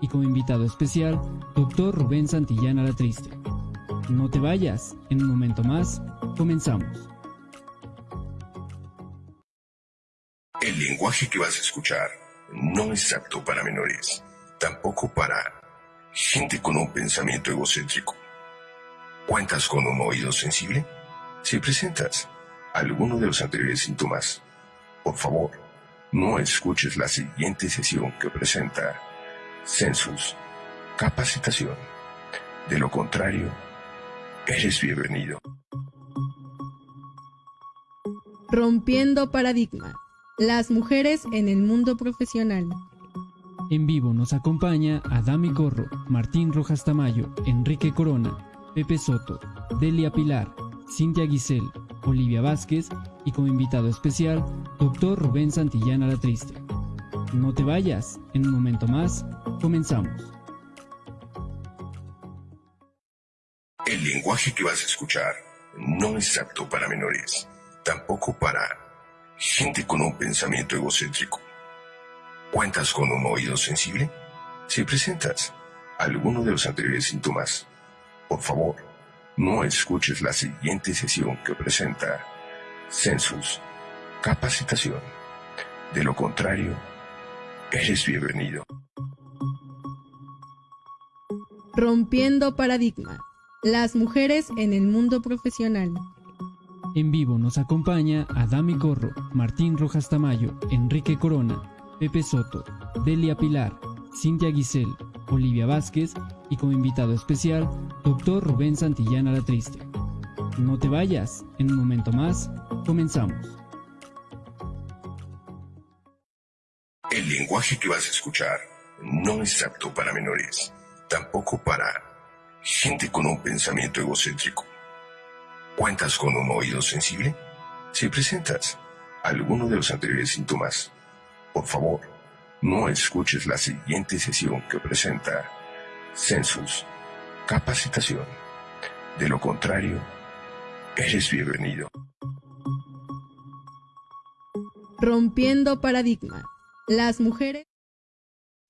y como invitado especial, doctor Rubén Santillana La Triste. No te vayas, en un momento más, comenzamos. El lenguaje que vas a escuchar no es apto para menores, tampoco para gente con un pensamiento egocéntrico. ¿Cuentas con un oído sensible? Si presentas alguno de los anteriores síntomas, por favor, no escuches la siguiente sesión que presenta Census, capacitación. De lo contrario, eres bienvenido. Rompiendo paradigma. Las mujeres en el mundo profesional. En vivo nos acompaña Adami Corro, Martín Rojas Tamayo, Enrique Corona, Pepe Soto, Delia Pilar, Cintia Guisel, Olivia Vázquez y como invitado especial, doctor Rubén Santillana La Triste. No te vayas, en un momento más, comenzamos. El lenguaje que vas a escuchar no es apto para menores, tampoco para gente con un pensamiento egocéntrico. ¿Cuentas con un oído sensible? Si presentas alguno de los anteriores síntomas, por favor, no escuches la siguiente sesión que presenta Census, capacitación. De lo contrario, eres bienvenido. Rompiendo paradigma. Las mujeres en el mundo profesional. En vivo nos acompaña Adami Corro, Martín Rojas Tamayo, Enrique Corona, Pepe Soto, Delia Pilar, Cintia Guisel, Olivia Vázquez y como invitado especial, doctor Rubén Santillana La Triste. No te vayas, en un momento más, comenzamos. El lenguaje que vas a escuchar no es apto para menores, tampoco para gente con un pensamiento egocéntrico. ¿Cuentas con un oído sensible? Si presentas alguno de los anteriores síntomas, por favor, no escuches la siguiente sesión que presenta Census, capacitación. De lo contrario, eres bienvenido. Rompiendo paradigma. Las mujeres.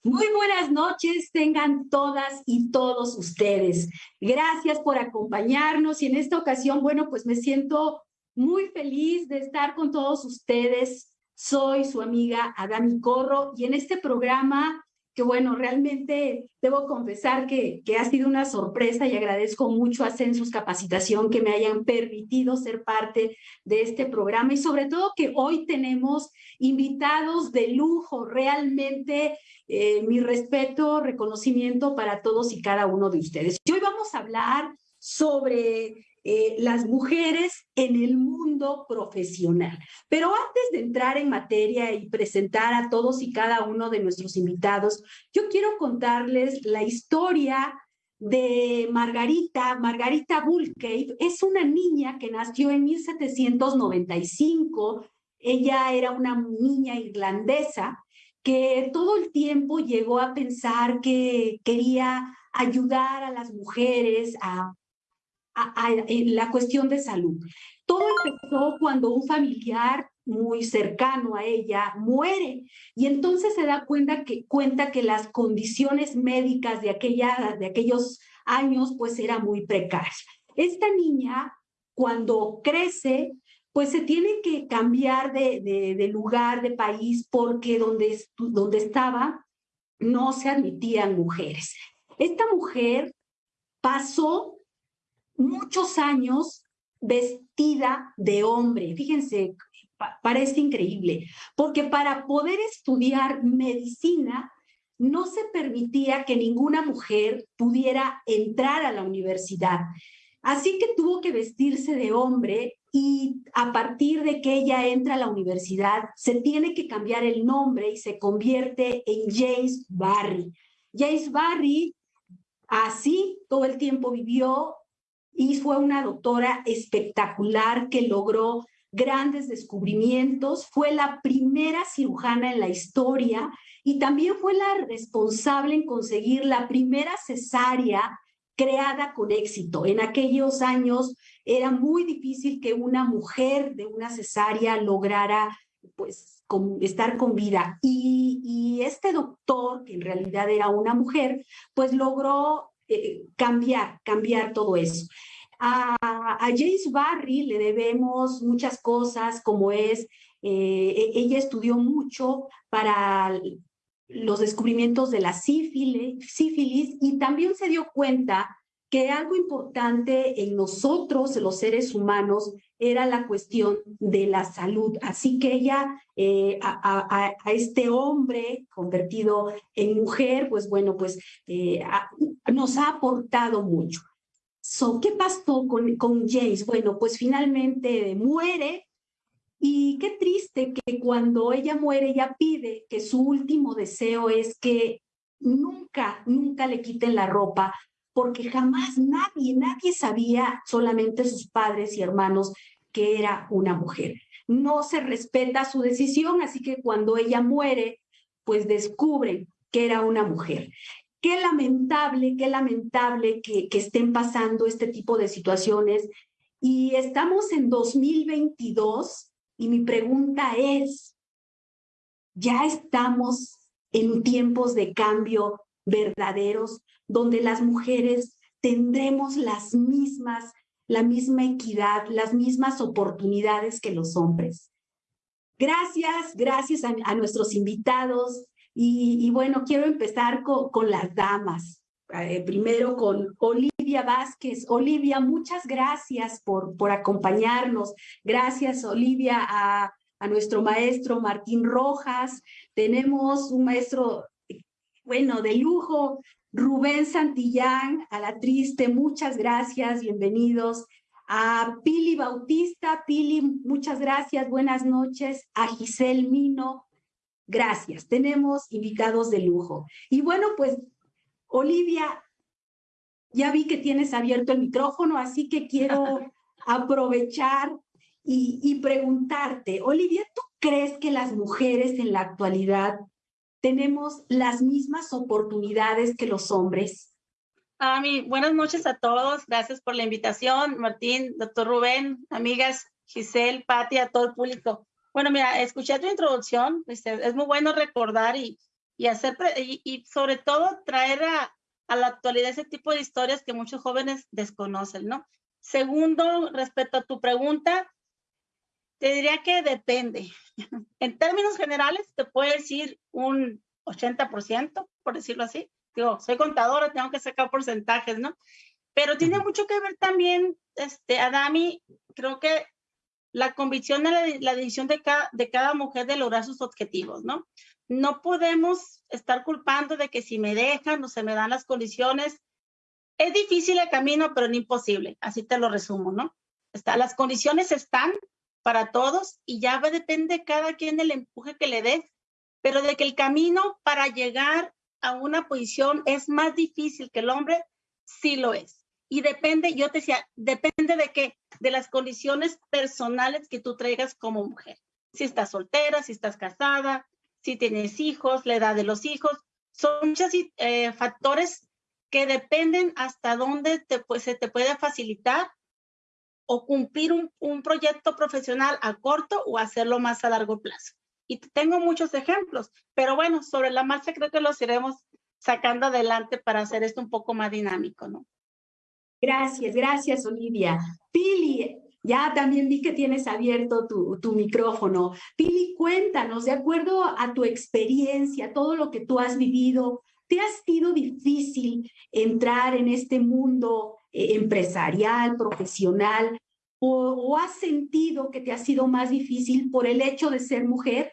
Muy buenas noches, tengan todas y todos ustedes. Gracias por acompañarnos y en esta ocasión, bueno, pues me siento muy feliz de estar con todos ustedes. Soy su amiga Adami Corro y en este programa que bueno, realmente debo confesar que, que ha sido una sorpresa y agradezco mucho a Census Capacitación que me hayan permitido ser parte de este programa y sobre todo que hoy tenemos invitados de lujo, realmente eh, mi respeto, reconocimiento para todos y cada uno de ustedes. Y hoy vamos a hablar sobre eh, las mujeres en el mundo profesional. Pero antes de entrar en materia y presentar a todos y cada uno de nuestros invitados, yo quiero contarles la historia de Margarita, Margarita Bullcave, es una niña que nació en 1795. Ella era una niña irlandesa que todo el tiempo llegó a pensar que quería ayudar a las mujeres a a, la cuestión de salud. Todo empezó cuando un familiar muy cercano a ella muere y entonces se da cuenta que, cuenta que las condiciones médicas de, aquella, de aquellos años pues era muy precarias. Esta niña cuando crece pues se tiene que cambiar de, de, de lugar, de país, porque donde, donde estaba no se admitían mujeres. Esta mujer pasó muchos años vestida de hombre. Fíjense, parece increíble, porque para poder estudiar medicina no se permitía que ninguna mujer pudiera entrar a la universidad. Así que tuvo que vestirse de hombre y a partir de que ella entra a la universidad, se tiene que cambiar el nombre y se convierte en James Barry. James Barry así todo el tiempo vivió y fue una doctora espectacular que logró grandes descubrimientos, fue la primera cirujana en la historia y también fue la responsable en conseguir la primera cesárea creada con éxito. En aquellos años era muy difícil que una mujer de una cesárea lograra pues estar con vida. Y, este doctor, que en realidad era una mujer, pues logró eh, cambiar, cambiar todo eso. A, James Barry le debemos muchas cosas, como es, eh, e, ella estudió mucho para los descubrimientos de la sífilis, sífilis y también se dio cuenta que algo importante en nosotros, los seres humanos, era la cuestión de la salud. Así que ella, eh, a, este hombre convertido en mujer, pues bueno, pues eh, nos ha aportado mucho. So, ¿Qué pasó con, con James? Bueno, pues finalmente muere y qué triste que cuando ella muere, ella pide que su último deseo es que nunca, nunca le quiten la ropa porque jamás nadie, nadie sabía, solamente sus padres y hermanos, que era una mujer. No se respeta su decisión, así que cuando ella muere, pues descubren que era una mujer. Qué lamentable, qué lamentable que, que estén pasando este tipo de situaciones. Y estamos en 2022 y mi pregunta es, ¿ya estamos en tiempos de cambio verdaderos? donde las mujeres tendremos las mismas, la misma equidad, las mismas oportunidades que los hombres. Gracias, gracias a, nuestros invitados. Y, bueno, quiero empezar con, las damas. Eh, primero con Olivia Vázquez. Olivia, muchas gracias por, por acompañarnos. Gracias, Olivia, a, a nuestro maestro Martín Rojas. Tenemos un maestro, bueno, de lujo, Rubén Santillán, a la triste, muchas gracias, bienvenidos. A Pili Bautista, Pili, muchas gracias, buenas noches. A Giselle Mino, gracias. Tenemos invitados de lujo. Y bueno, pues, Olivia, ya vi que tienes abierto el micrófono, así que quiero aprovechar y, y preguntarte, Olivia, ¿tú crees que las mujeres en la actualidad tenemos las mismas oportunidades que los hombres. Ami, buenas noches a todos. Gracias por la invitación. Martín, doctor Rubén, amigas, Giselle, Patti, a todo el público. Bueno, mira, escuché tu introducción. Este, es muy bueno recordar y, y hacer, y, sobre todo traer a, a la actualidad ese tipo de historias que muchos jóvenes desconocen, ¿no? Segundo, respecto a tu pregunta, te diría que depende. En términos generales, te puedo decir un 80%, por decirlo así. Digo, soy contadora, tengo que sacar porcentajes, ¿no? Pero tiene mucho que ver también, este, Adami, creo que la convicción de la, decisión de cada, de cada mujer de lograr sus objetivos, ¿no? No podemos estar culpando de que si me dejan o se me dan las condiciones, es difícil el camino, pero no imposible. Así te lo resumo, ¿no? Está, las condiciones están, para todos y ya depende cada quien el empuje que le des, pero de que el camino para llegar a una posición es más difícil que el hombre, sí lo es. Y depende, yo te decía, depende de qué, de las condiciones personales que tú traigas como mujer. Si estás soltera, si estás casada, si tienes hijos, la edad de los hijos, son muchos eh, factores que dependen hasta dónde pues, se te puede facilitar o cumplir un, un proyecto profesional a corto o hacerlo más a largo plazo. Y tengo muchos ejemplos, pero bueno, sobre la marcha creo que los iremos sacando adelante para hacer esto un poco más dinámico, ¿no? Gracias, gracias, Olivia. Pili, ya también vi que tienes abierto tu, tu, micrófono. Pili, cuéntanos, de acuerdo a tu experiencia, todo lo que tú has vivido, ¿te ha sido difícil entrar en este mundo eh, empresarial, profesional, o, has sentido que te ha sido más difícil por el hecho de ser mujer?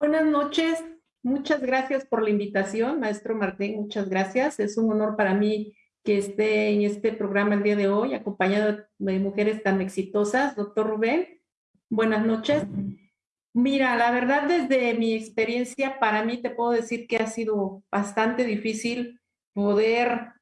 Buenas noches, muchas gracias por la invitación, maestro Martín, muchas gracias. Es un honor para mí que esté en este programa el día de hoy, acompañado de mujeres tan exitosas. Doctor Rubén, buenas noches. Mira, la verdad, desde mi experiencia, para mí te puedo decir que ha sido bastante difícil poder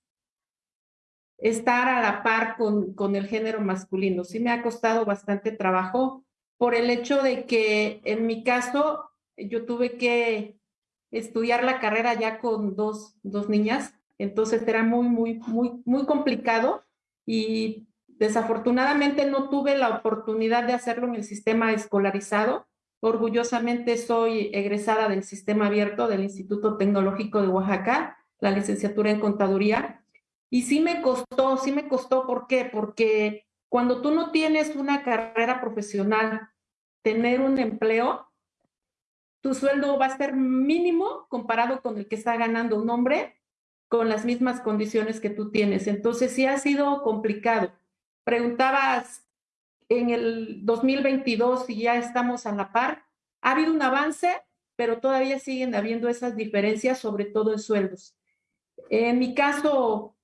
estar a la par con, con el género masculino. Sí me ha costado bastante trabajo por el hecho de que en mi caso yo tuve que estudiar la carrera ya con dos, dos niñas, entonces era muy, muy, muy, muy complicado y desafortunadamente no tuve la oportunidad de hacerlo en el sistema escolarizado Orgullosamente soy egresada del sistema abierto del Instituto Tecnológico de Oaxaca, la licenciatura en contaduría. Y sí me costó, sí me costó, ¿por qué? Porque cuando tú no tienes una carrera profesional, tener un empleo, tu sueldo va a ser mínimo comparado con el que está ganando un hombre con las mismas condiciones que tú tienes. Entonces sí ha sido complicado. Preguntabas en el 2022 si ya estamos a la par. Ha habido un avance, pero todavía siguen habiendo esas diferencias, sobre todo en sueldos. En mi caso,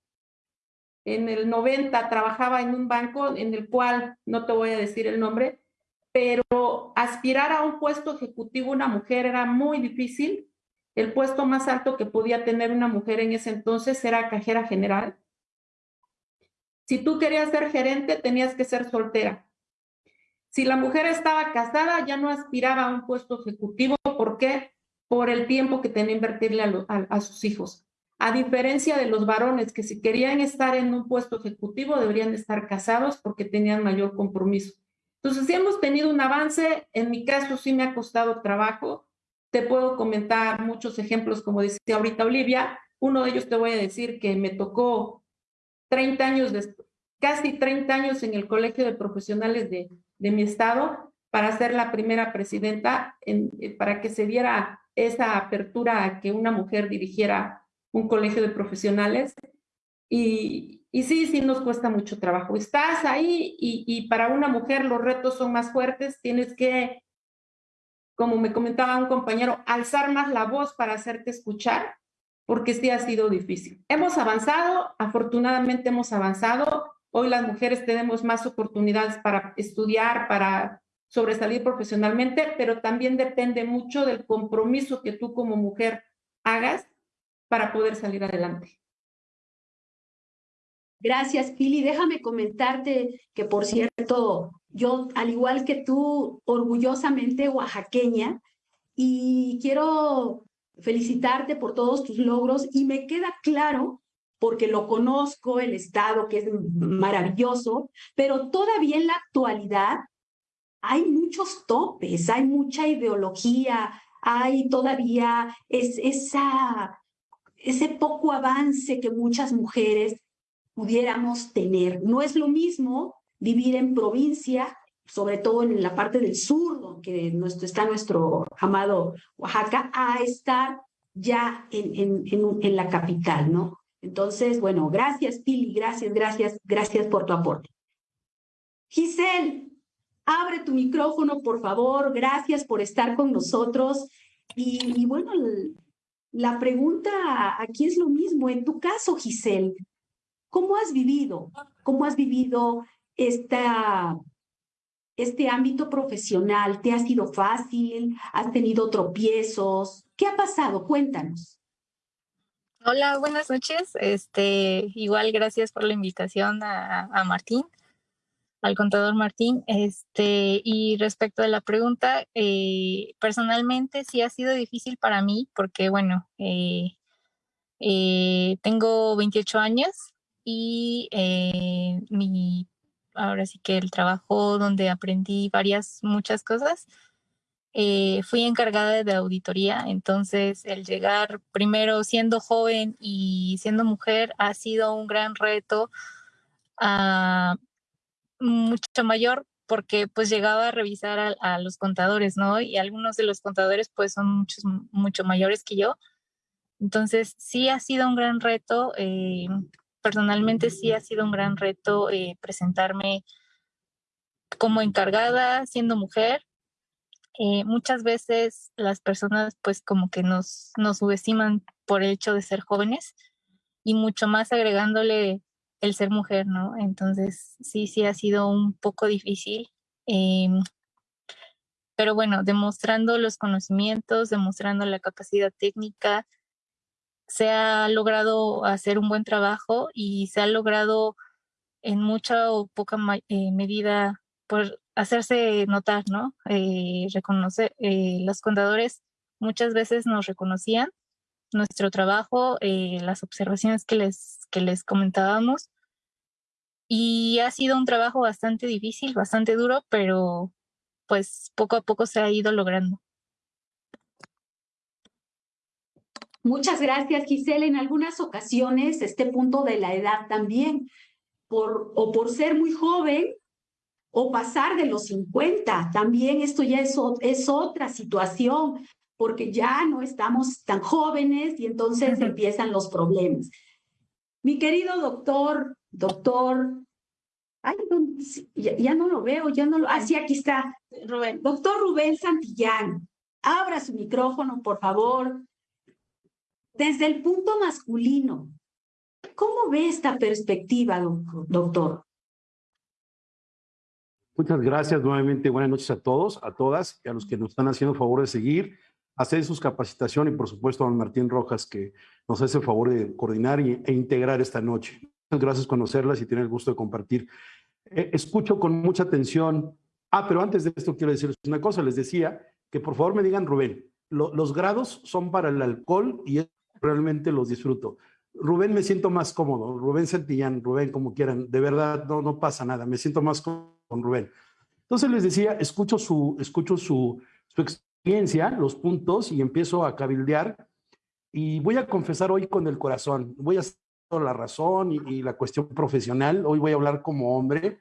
en el 90 trabajaba en un banco en el cual, no te voy a decir el nombre, pero aspirar a un puesto ejecutivo una mujer era muy difícil. El puesto más alto que podía tener una mujer en ese entonces era cajera general. Si tú querías ser gerente, tenías que ser soltera. Si la mujer estaba casada, ya no aspiraba a un puesto ejecutivo. ¿Por qué? Por el tiempo que tenía que invertirle a, sus hijos. A diferencia de los varones que si querían estar en un puesto ejecutivo, deberían estar casados porque tenían mayor compromiso. Entonces, sí hemos tenido un avance, en mi caso sí me ha costado trabajo, te puedo comentar muchos ejemplos, como decía ahorita Olivia, uno de ellos te voy a decir que me tocó 30 años, casi 30 años en el Colegio de Profesionales de, de mi estado para ser la primera presidenta, en, eh, para que se diera esa apertura a que una mujer dirigiera un colegio de profesionales. Y, y sí, sí nos cuesta mucho trabajo. Estás ahí y, para una mujer los retos son más fuertes, tienes que, como me comentaba un compañero, alzar más la voz para hacerte escuchar, porque sí ha sido difícil. Hemos avanzado, afortunadamente hemos avanzado. Hoy las mujeres tenemos más oportunidades para estudiar, para sobresalir profesionalmente, pero también depende mucho del compromiso que tú como mujer hagas para poder salir adelante. Gracias, Pili. Déjame comentarte que, por cierto, yo, al igual que tú, orgullosamente oaxaqueña, y quiero felicitarte por todos tus logros y me queda claro, porque lo conozco, el Estado, que es maravilloso, pero todavía en la actualidad hay muchos topes, hay mucha ideología, hay todavía es, esa, ese poco avance que muchas mujeres pudiéramos tener. No es lo mismo vivir en provincia, sobre todo en la parte del sur, donde está nuestro amado Oaxaca, a estar ya en, en, en, la capital, ¿no? Entonces, bueno, gracias Pili, gracias, gracias, gracias por tu aporte. Giselle, abre tu micrófono, por favor, gracias por estar con nosotros. Y, y bueno, la pregunta aquí es lo mismo. En tu caso, Giselle, ¿Cómo has vivido? ¿Cómo has vivido esta, este ámbito profesional? ¿Te ha sido fácil? ¿Has tenido tropiezos? ¿Qué ha pasado? Cuéntanos. Hola, buenas noches. Este, igual gracias por la invitación a, a Martín, al contador Martín. Este, y respecto a la pregunta, eh, personalmente sí ha sido difícil para mí porque, bueno, eh, eh, tengo 28 años y eh, mi, ahora sí que el trabajo donde aprendí varias, muchas cosas, eh, fui encargada de auditoría, entonces el llegar primero siendo joven y siendo mujer ha sido un gran reto ah, mucho mayor porque pues llegaba a revisar a, los contadores, ¿no? Y algunos de los contadores pues son muchos, mucho mayores que yo. Entonces sí ha sido un gran reto. Eh, personalmente sí ha sido un gran reto eh, presentarme como encargada siendo mujer. Eh, muchas veces las personas pues como que nos, nos subestiman por el hecho de ser jóvenes y mucho más agregándole el ser mujer, ¿no? Entonces sí, sí ha sido un poco difícil. Em, pero bueno, demostrando los conocimientos, demostrando la capacidad técnica, se ha logrado hacer un buen trabajo y se ha logrado en mucha o poca eh, medida por hacerse notar, ¿no? Eh, reconocer, eh, los contadores muchas veces nos reconocían nuestro trabajo, las observaciones que les, que les comentábamos. Y ha sido un trabajo bastante difícil, bastante duro, pero pues poco a poco se ha ido logrando. Muchas gracias, Gisela. En algunas ocasiones, este punto de la edad también, por, o por ser muy joven, o pasar de los 50, también esto ya es, es otra situación, porque ya no estamos tan jóvenes y entonces empiezan los problemas. Mi querido doctor, doctor, ay, ya, no lo veo, ya no lo, ah, sí, aquí está, Rubén, doctor Rubén Santillán, abra su micrófono, por favor. Desde el punto masculino, ¿cómo ve esta perspectiva, doctor? Muchas gracias nuevamente. Buenas noches a todos, a todas y a los que nos están haciendo favor de seguir, hacer sus capacitaciones y por supuesto a don Martín Rojas que nos hace el favor de coordinar e integrar esta noche. Muchas gracias conocerlas y tener el gusto de compartir. Eh, escucho con mucha atención. Ah, pero antes de esto quiero decirles una cosa. Les decía que por favor me digan, Rubén, los grados son para el alcohol y realmente los disfruto. Rubén me siento más cómodo, Rubén Santillán, Rubén, como quieran, de verdad no, no pasa nada, me siento más con Rubén. Entonces les decía, escucho su, escucho su, su experiencia, los puntos, y empiezo a cabildear. Y voy a confesar hoy con el corazón, voy a la razón y, la cuestión profesional. Hoy voy a hablar como hombre,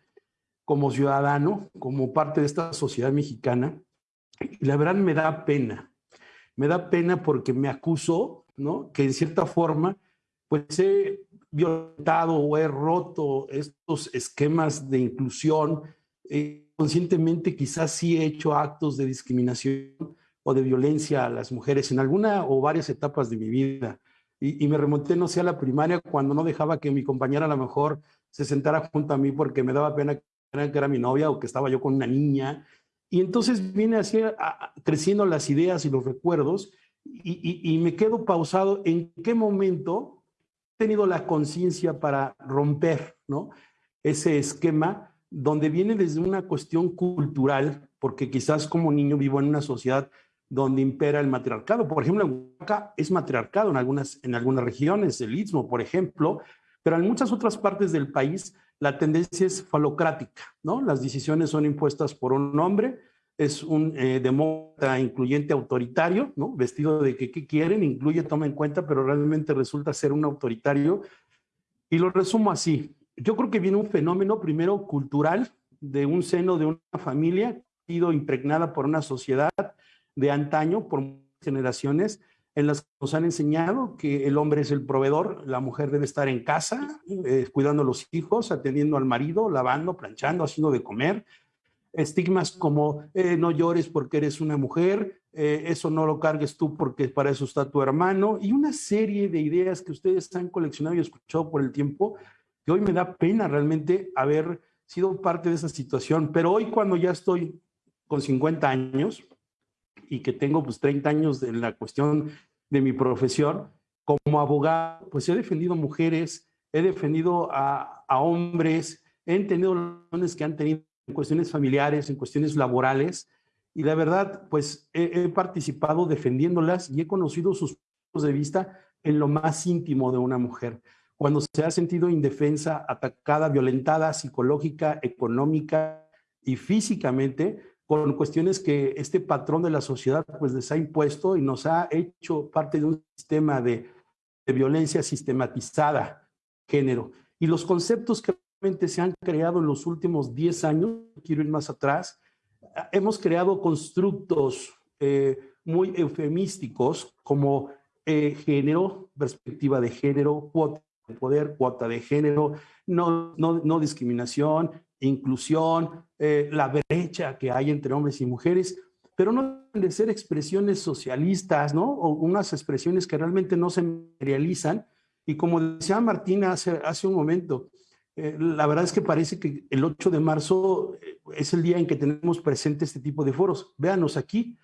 como ciudadano, como parte de esta sociedad mexicana. Y la verdad me da pena. Me da pena porque me acuso, ¿no? Que en cierta forma, pues he violentado o he roto estos esquemas de inclusión eh, conscientemente quizás sí he hecho actos de discriminación o de violencia a las mujeres en alguna o varias etapas de mi vida. Y, me remonté, no sé, a la primaria cuando no dejaba que mi compañera a lo mejor se sentara junto a mí porque me daba pena que era mi novia o que estaba yo con una niña. Y entonces viene así creciendo las ideas y los recuerdos y, y me quedo pausado en qué momento he tenido la conciencia para romper ¿no? ese esquema donde viene desde una cuestión cultural, porque quizás como niño vivo en una sociedad donde impera el matriarcado. Por ejemplo, en Oaxaca es matriarcado en algunas, en algunas regiones, el Istmo, por ejemplo, pero en muchas otras partes del país la tendencia es falocrática, ¿no? Las decisiones son impuestas por un hombre, es un eh, demócrata incluyente autoritario, ¿no? Vestido de que quieren, incluye, toma en cuenta, pero realmente resulta ser un autoritario. Y lo resumo así, yo creo que viene un fenómeno primero cultural de un seno de una familia sido impregnada por una sociedad de antaño, por generaciones, en las que nos han enseñado que el hombre es el proveedor, la mujer debe estar en casa, eh, cuidando a los hijos, atendiendo al marido, lavando, planchando, haciendo de comer. Estigmas como eh, no llores porque eres una mujer, eh, eso no lo cargues tú porque para eso está tu hermano, y una serie de ideas que ustedes han coleccionado y escuchado por el tiempo que hoy me da pena realmente haber sido parte de esa situación, pero hoy cuando ya estoy con 50 años y que tengo pues 30 años en la cuestión de mi profesión, como abogado, pues he defendido mujeres, he defendido a, hombres, he entendido que han tenido en cuestiones familiares, en cuestiones laborales, y la verdad, pues he, he participado defendiéndolas y he conocido sus puntos de vista en lo más íntimo de una mujer. Cuando se ha sentido indefensa, atacada, violentada psicológica, económica y físicamente con cuestiones que este patrón de la sociedad pues les ha impuesto y nos ha hecho parte de un sistema de, violencia sistematizada, género. Y los conceptos que realmente se han creado en los últimos 10 años, quiero ir más atrás, hemos creado constructos eh, muy eufemísticos como eh, género, perspectiva de género, cuota poder, cuota de género, no, no, discriminación, inclusión, eh, la brecha que hay entre hombres y mujeres, pero no de ser expresiones socialistas, ¿no? O unas expresiones que realmente no se materializan. Y como decía Martina hace, hace un momento, eh, la verdad es que parece que el 8 de marzo eh, es el día en que tenemos presente este tipo de foros. Véanos aquí,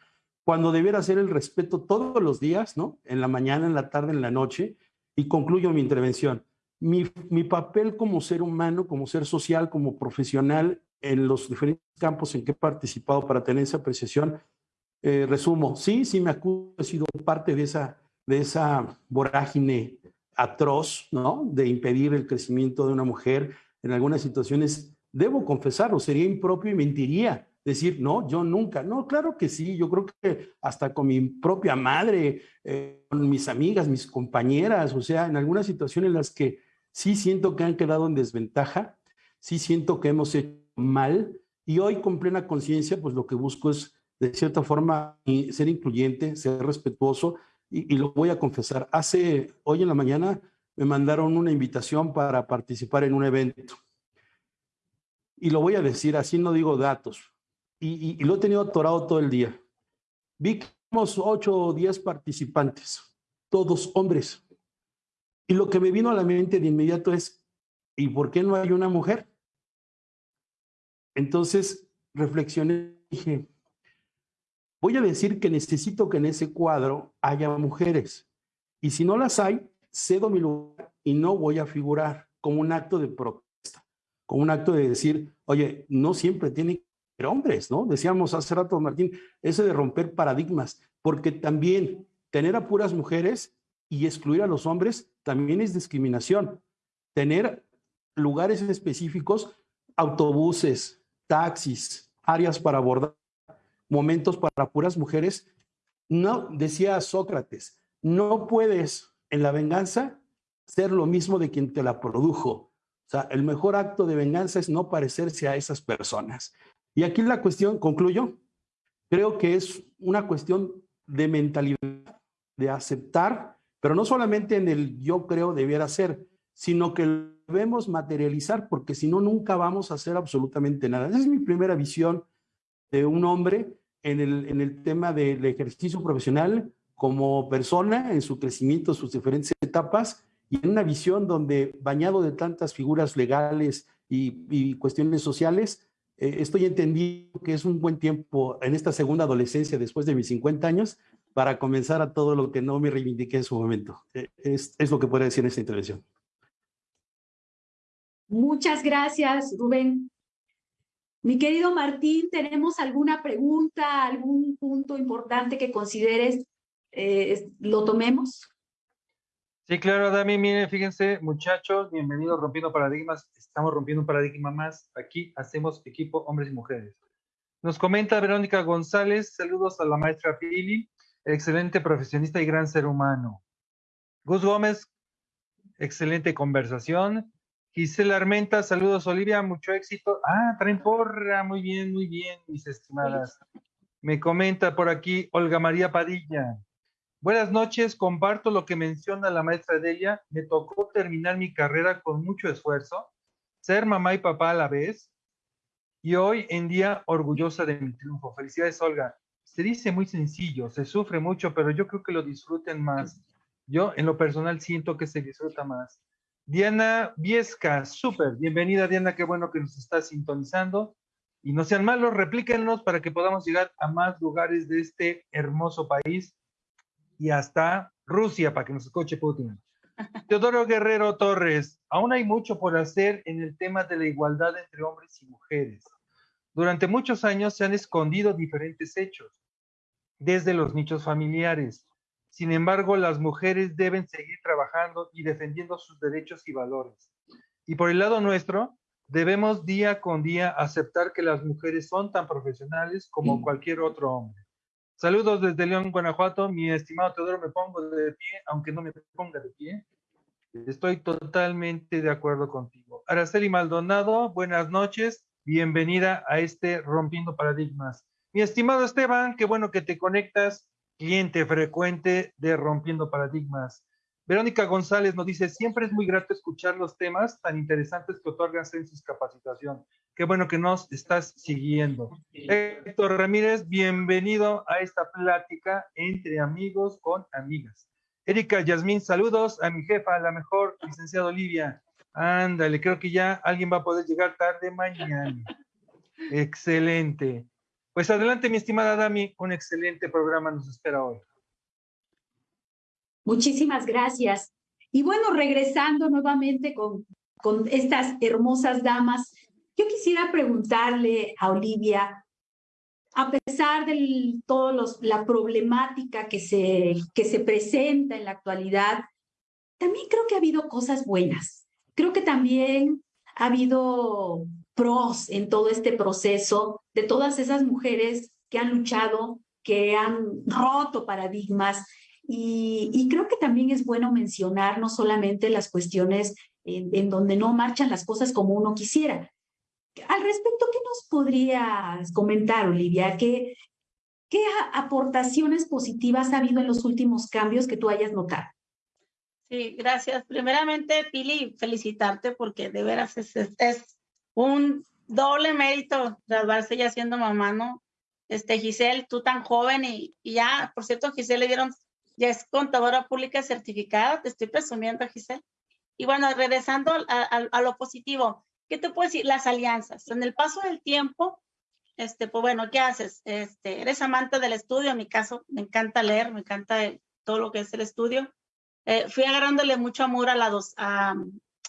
cuando debiera ser el respeto todos los días, ¿no? En la mañana, en la tarde, en la noche, y concluyo mi intervención. Mi, mi, papel como ser humano, como ser social, como profesional en los diferentes campos en que he participado para tener esa apreciación, eh, resumo, sí, sí me acuso, he sido parte de esa, de esa vorágine atroz, ¿no? De impedir el crecimiento de una mujer en algunas situaciones, debo confesarlo, sería impropio y mentiría decir, no, yo nunca. No, claro que sí, yo creo que hasta con mi propia madre, eh, con mis amigas, mis compañeras, o sea, en algunas situaciones en las que sí siento que han quedado en desventaja, sí siento que hemos hecho mal y hoy con plena conciencia, pues lo que busco es de cierta forma ser incluyente, ser respetuoso y, lo voy a confesar. Hace, hoy en la mañana me mandaron una invitación para participar en un evento. Y lo voy a decir, así no digo datos. Y, lo he tenido atorado todo el día. Vi que somos ocho o diez participantes, todos hombres. Y lo que me vino a la mente de inmediato es, ¿y por qué no hay una mujer? Entonces reflexioné y dije, voy a decir que necesito que en ese cuadro haya mujeres. Y si no las hay, cedo mi lugar y no voy a figurar como un acto de protesta, como un acto de decir, oye, no siempre tienen que ser hombres, ¿no? Decíamos hace rato, Martín, eso de romper paradigmas, porque también tener a puras mujeres y excluir a los hombres también es discriminación. Tener lugares específicos, autobuses, taxis, áreas para abordar, momentos para puras mujeres, no, decía Sócrates, no puedes en la venganza ser lo mismo de quien te la produjo. O sea, el mejor acto de venganza es no parecerse a esas personas. Y aquí la cuestión, concluyo, creo que es una cuestión de mentalidad, de aceptar, pero no solamente en el yo creo debiera ser, sino que lo debemos materializar, porque si no, nunca vamos a hacer absolutamente nada. Esa es mi primera visión de un hombre en el, en el tema del ejercicio profesional, como persona, en su crecimiento, sus diferentes etapas, y en una visión donde, bañado de tantas figuras legales y, cuestiones sociales, eh, estoy entendiendo que es un buen tiempo en esta segunda adolescencia, después de mis 50 años, para comenzar a todo lo que no me reivindiqué en su momento. Es, es lo que puedo decir en esta intervención. Muchas gracias, Rubén. Mi querido Martín, ¿tenemos alguna pregunta, algún punto importante que consideres eh, lo tomemos. Sí, claro, Dami, miren, fíjense, muchachos, bienvenidos Rompiendo Paradigmas. Estamos rompiendo un paradigma más. Aquí hacemos equipo hombres y mujeres. Nos comenta Verónica González, saludos a la maestra Pili, excelente profesionista y gran ser humano. Gus Gómez, excelente conversación. Gisela Armenta, saludos Olivia, mucho éxito. Ah, traen porra, muy bien, muy bien, mis estimadas. Me comenta por aquí Olga María Padilla. Buenas noches, comparto lo que menciona la maestra Delia. Me tocó terminar mi carrera con mucho esfuerzo, ser mamá y papá a la vez, y hoy en día orgullosa de mi triunfo. Felicidades, Olga. Se dice muy sencillo, se sufre mucho, pero yo creo que lo disfruten más. Yo en lo personal siento que se disfruta más. Diana Viesca, súper. Bienvenida, Diana, qué bueno que nos está sintonizando. Y no sean malos, replíquenos para que podamos llegar a más lugares de este hermoso país y hasta Rusia para que nos escuche Putin. Teodoro Guerrero Torres, aún hay mucho por hacer en el tema de la igualdad entre hombres y mujeres. Durante muchos años se han escondido diferentes hechos, desde los nichos familiares. Sin embargo, las mujeres deben seguir trabajando y defendiendo sus derechos y valores. Y por el lado nuestro, debemos día con día aceptar que las mujeres son tan profesionales como cualquier otro hombre. Saludos desde León, Guanajuato. Mi estimado Teodoro, me pongo de pie, aunque no me ponga de pie. Estoy totalmente de acuerdo contigo. Araceli Maldonado, buenas noches. Bienvenida a este Rompiendo Paradigmas. Mi estimado Esteban, qué bueno que te conectas, cliente frecuente de Rompiendo Paradigmas. Verónica González nos dice, siempre es muy grato escuchar los temas tan interesantes que otorgan sus Capacitación. Qué bueno que nos estás siguiendo. Héctor Ramírez, bienvenido a esta plática entre amigos con amigas. Erika Yasmín, saludos a mi jefa, la mejor, licenciada Olivia. Ándale, creo que ya alguien va a poder llegar tarde mañana. Excelente. Pues adelante, mi estimada Dami, un excelente programa nos espera hoy. Muchísimas gracias. Y bueno, regresando nuevamente con, con estas hermosas damas, yo quisiera preguntarle a Olivia, a pesar de toda la problemática que se, que se presenta en la actualidad, también creo que ha habido cosas buenas. Creo que también ha habido pros en todo este proceso de todas esas mujeres que han luchado, que han roto paradigmas. Y, creo que también es bueno mencionar no solamente las cuestiones en, donde no marchan las cosas como uno quisiera. Al respecto, ¿qué nos podrías comentar, Olivia? ¿Qué, ¿Qué aportaciones positivas ha habido en los últimos cambios que tú hayas notado? Sí, gracias. Primeramente, Pili, felicitarte porque de veras es, es, un doble mérito graduarse ya siendo mamá, ¿no? Este, Giselle, tú tan joven y, ya, por cierto, Giselle le dieron, ya es contadora pública certificada, te estoy presumiendo, Giselle. Y bueno, regresando a, a, lo positivo, ¿qué te puedo decir? Las alianzas. En el paso del tiempo, este, pues bueno, ¿qué haces? Este, eres amante del estudio, en mi caso, me encanta leer, me encanta todo lo que es el estudio eh, fui agarrándole mucho amor a la, dos, a,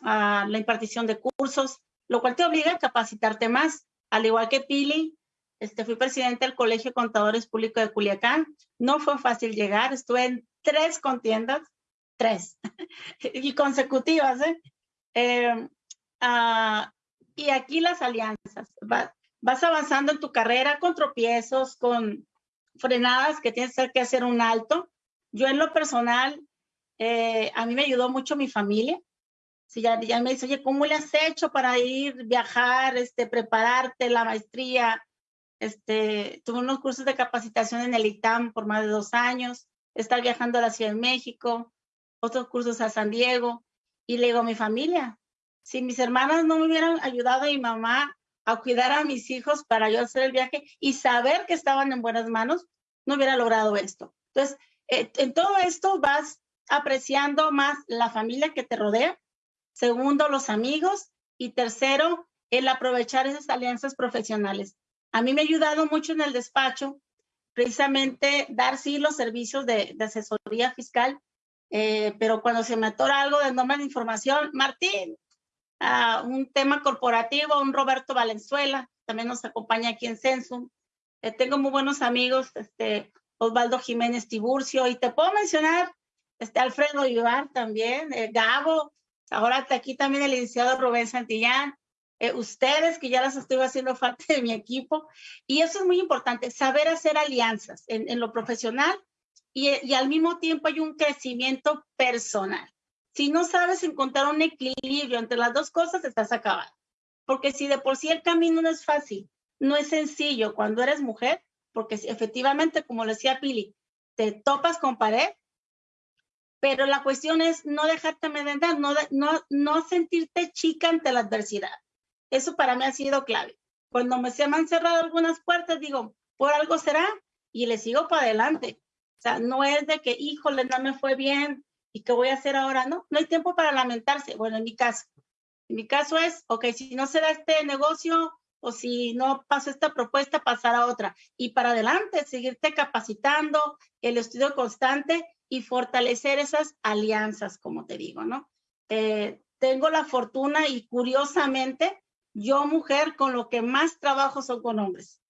la impartición de cursos, lo cual te obliga a capacitarte más. Al igual que Pili, este, fui presidente del Colegio de Contadores Públicos de Culiacán. No fue fácil llegar, estuve en tres contiendas, tres, y consecutivas. ¿eh? eh ah, y aquí las alianzas. vas avanzando en tu carrera con tropiezos, con frenadas que tienes que hacer un alto. Yo en lo personal eh, a mí me ayudó mucho mi familia. Si ya, ya me dice, oye, ¿cómo le has hecho para ir, viajar, este, prepararte la maestría? Este, tuve unos cursos de capacitación en el ITAM por más de dos años, estar viajando a la Ciudad de México, otros cursos a San Diego. Y le digo a mi familia, si mis hermanas no me hubieran ayudado a mi mamá a cuidar a mis hijos para yo hacer el viaje y saber que estaban en buenas manos, no hubiera logrado esto. Entonces, eh, en todo esto vas apreciando más la familia que te rodea. Segundo, los amigos. Y tercero, el aprovechar esas alianzas profesionales. A mí me ha ayudado mucho en el despacho, precisamente dar sí los servicios de, asesoría fiscal, eh, pero cuando se me atora algo de nombre de información, Martín, uh, un tema corporativo, un Roberto Valenzuela, también nos acompaña aquí en Censum. Eh, tengo muy buenos amigos, este, Osvaldo Jiménez Tiburcio, y te puedo mencionar este Alfredo Ibar también, eh, Gabo, ahora aquí también el licenciado Rubén Santillán, eh, ustedes que ya las estoy haciendo parte de mi equipo. Y eso es muy importante, saber hacer alianzas en, lo profesional y, al mismo tiempo hay un crecimiento personal. Si no sabes encontrar un equilibrio entre las dos cosas, estás acabado. Porque si de por sí el camino no es fácil, no es sencillo cuando eres mujer, porque efectivamente, como le decía Pili, te topas con pared, pero la cuestión es no dejarte amedrentar, no, no, no sentirte chica ante la adversidad. Eso para mí ha sido clave. Cuando me se me han cerrado algunas puertas, digo, por algo será, y le sigo para adelante. O sea, no es de que, híjole, no me fue bien, ¿y qué voy a hacer ahora? No, no hay tiempo para lamentarse. Bueno, en mi caso, en mi caso es, ok, si no se da este negocio o si no pasa esta propuesta, pasar a otra. Y para adelante, seguirte capacitando, el estudio constante y fortalecer esas alianzas, como te digo, ¿no? Eh, tengo la fortuna y curiosamente, yo mujer con lo que más trabajo son con hombres.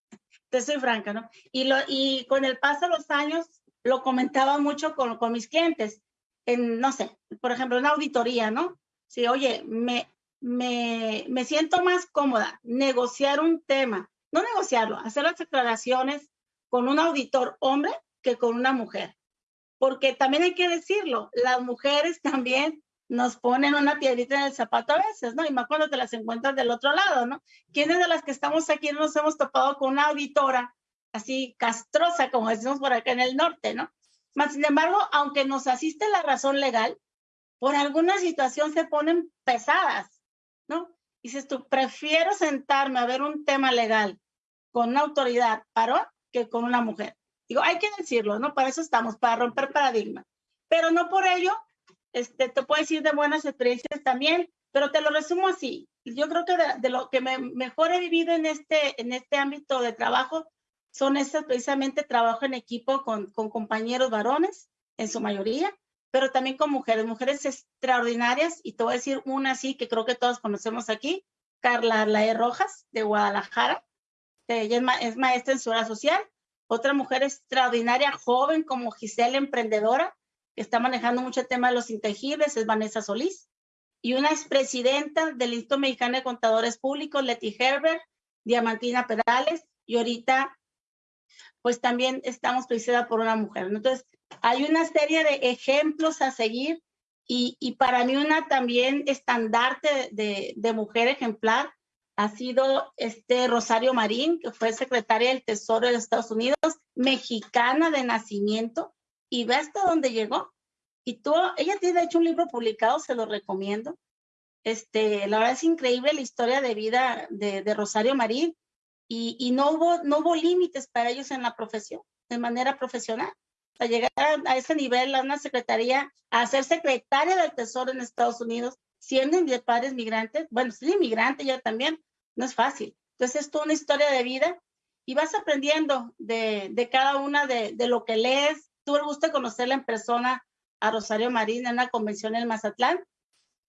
Te soy franca, ¿no? Y, lo, y con el paso de los años, lo comentaba mucho con, con mis clientes, en, no sé, por ejemplo, en auditoría, ¿no? Sí, oye, me, me, me siento más cómoda negociar un tema, no negociarlo, hacer las aclaraciones con un auditor hombre que con una mujer porque también hay que decirlo, las mujeres también nos ponen una piedrita en el zapato a veces, ¿no? Y más cuando te las encuentras del otro lado, ¿no? ¿Quiénes de las que estamos aquí nos hemos topado con una auditora así castrosa, como decimos por acá en el norte, ¿no? Más sin embargo, aunque nos asiste la razón legal, por alguna situación se ponen pesadas, ¿no? Y dices tú, prefiero sentarme a ver un tema legal con una autoridad varón que con una mujer. Digo, hay que decirlo, ¿no? Para eso estamos, para romper paradigmas. Pero no por ello, este, te puedo decir de buenas experiencias también, pero te lo resumo así. Yo creo que de, lo que me, mejor he vivido en este, en este ámbito de trabajo son esas precisamente trabajo en equipo con, con compañeros varones, en su mayoría, pero también con mujeres, mujeres extraordinarias, y te voy a decir una así que creo que todos conocemos aquí, Carla Lae Rojas, de Guadalajara. Ella es, es maestra en su hora social, otra mujer extraordinaria, joven como Giselle, emprendedora, que está manejando mucho el tema de los intangibles, es Vanessa Solís. y una expresidenta del Instituto Mexicano de Contadores Públicos, Leti Herbert, Diamantina Perales, y ahorita pues también estamos presidida por una mujer. Entonces, hay una serie de ejemplos a seguir y, para mí una también estandarte de, mujer ejemplar ha sido este Rosario Marín, que fue secretaria del Tesoro de los Estados Unidos, mexicana de nacimiento, y ve hasta dónde llegó. Y tú, ella tiene de hecho un libro publicado, se lo recomiendo. Este, la verdad es increíble la historia de vida de, de Rosario Marín y, y, no hubo, no hubo límites para ellos en la profesión, de manera profesional. O llegar a ese nivel, a una secretaría, a ser secretaria del Tesoro en Estados Unidos, siendo de padres migrantes, bueno, soy inmigrante yo también, no es fácil. Entonces es toda una historia de vida y vas aprendiendo de, de cada una de, de, lo que lees. Tuve el gusto de conocerla en persona a Rosario Marín en una convención en Mazatlán.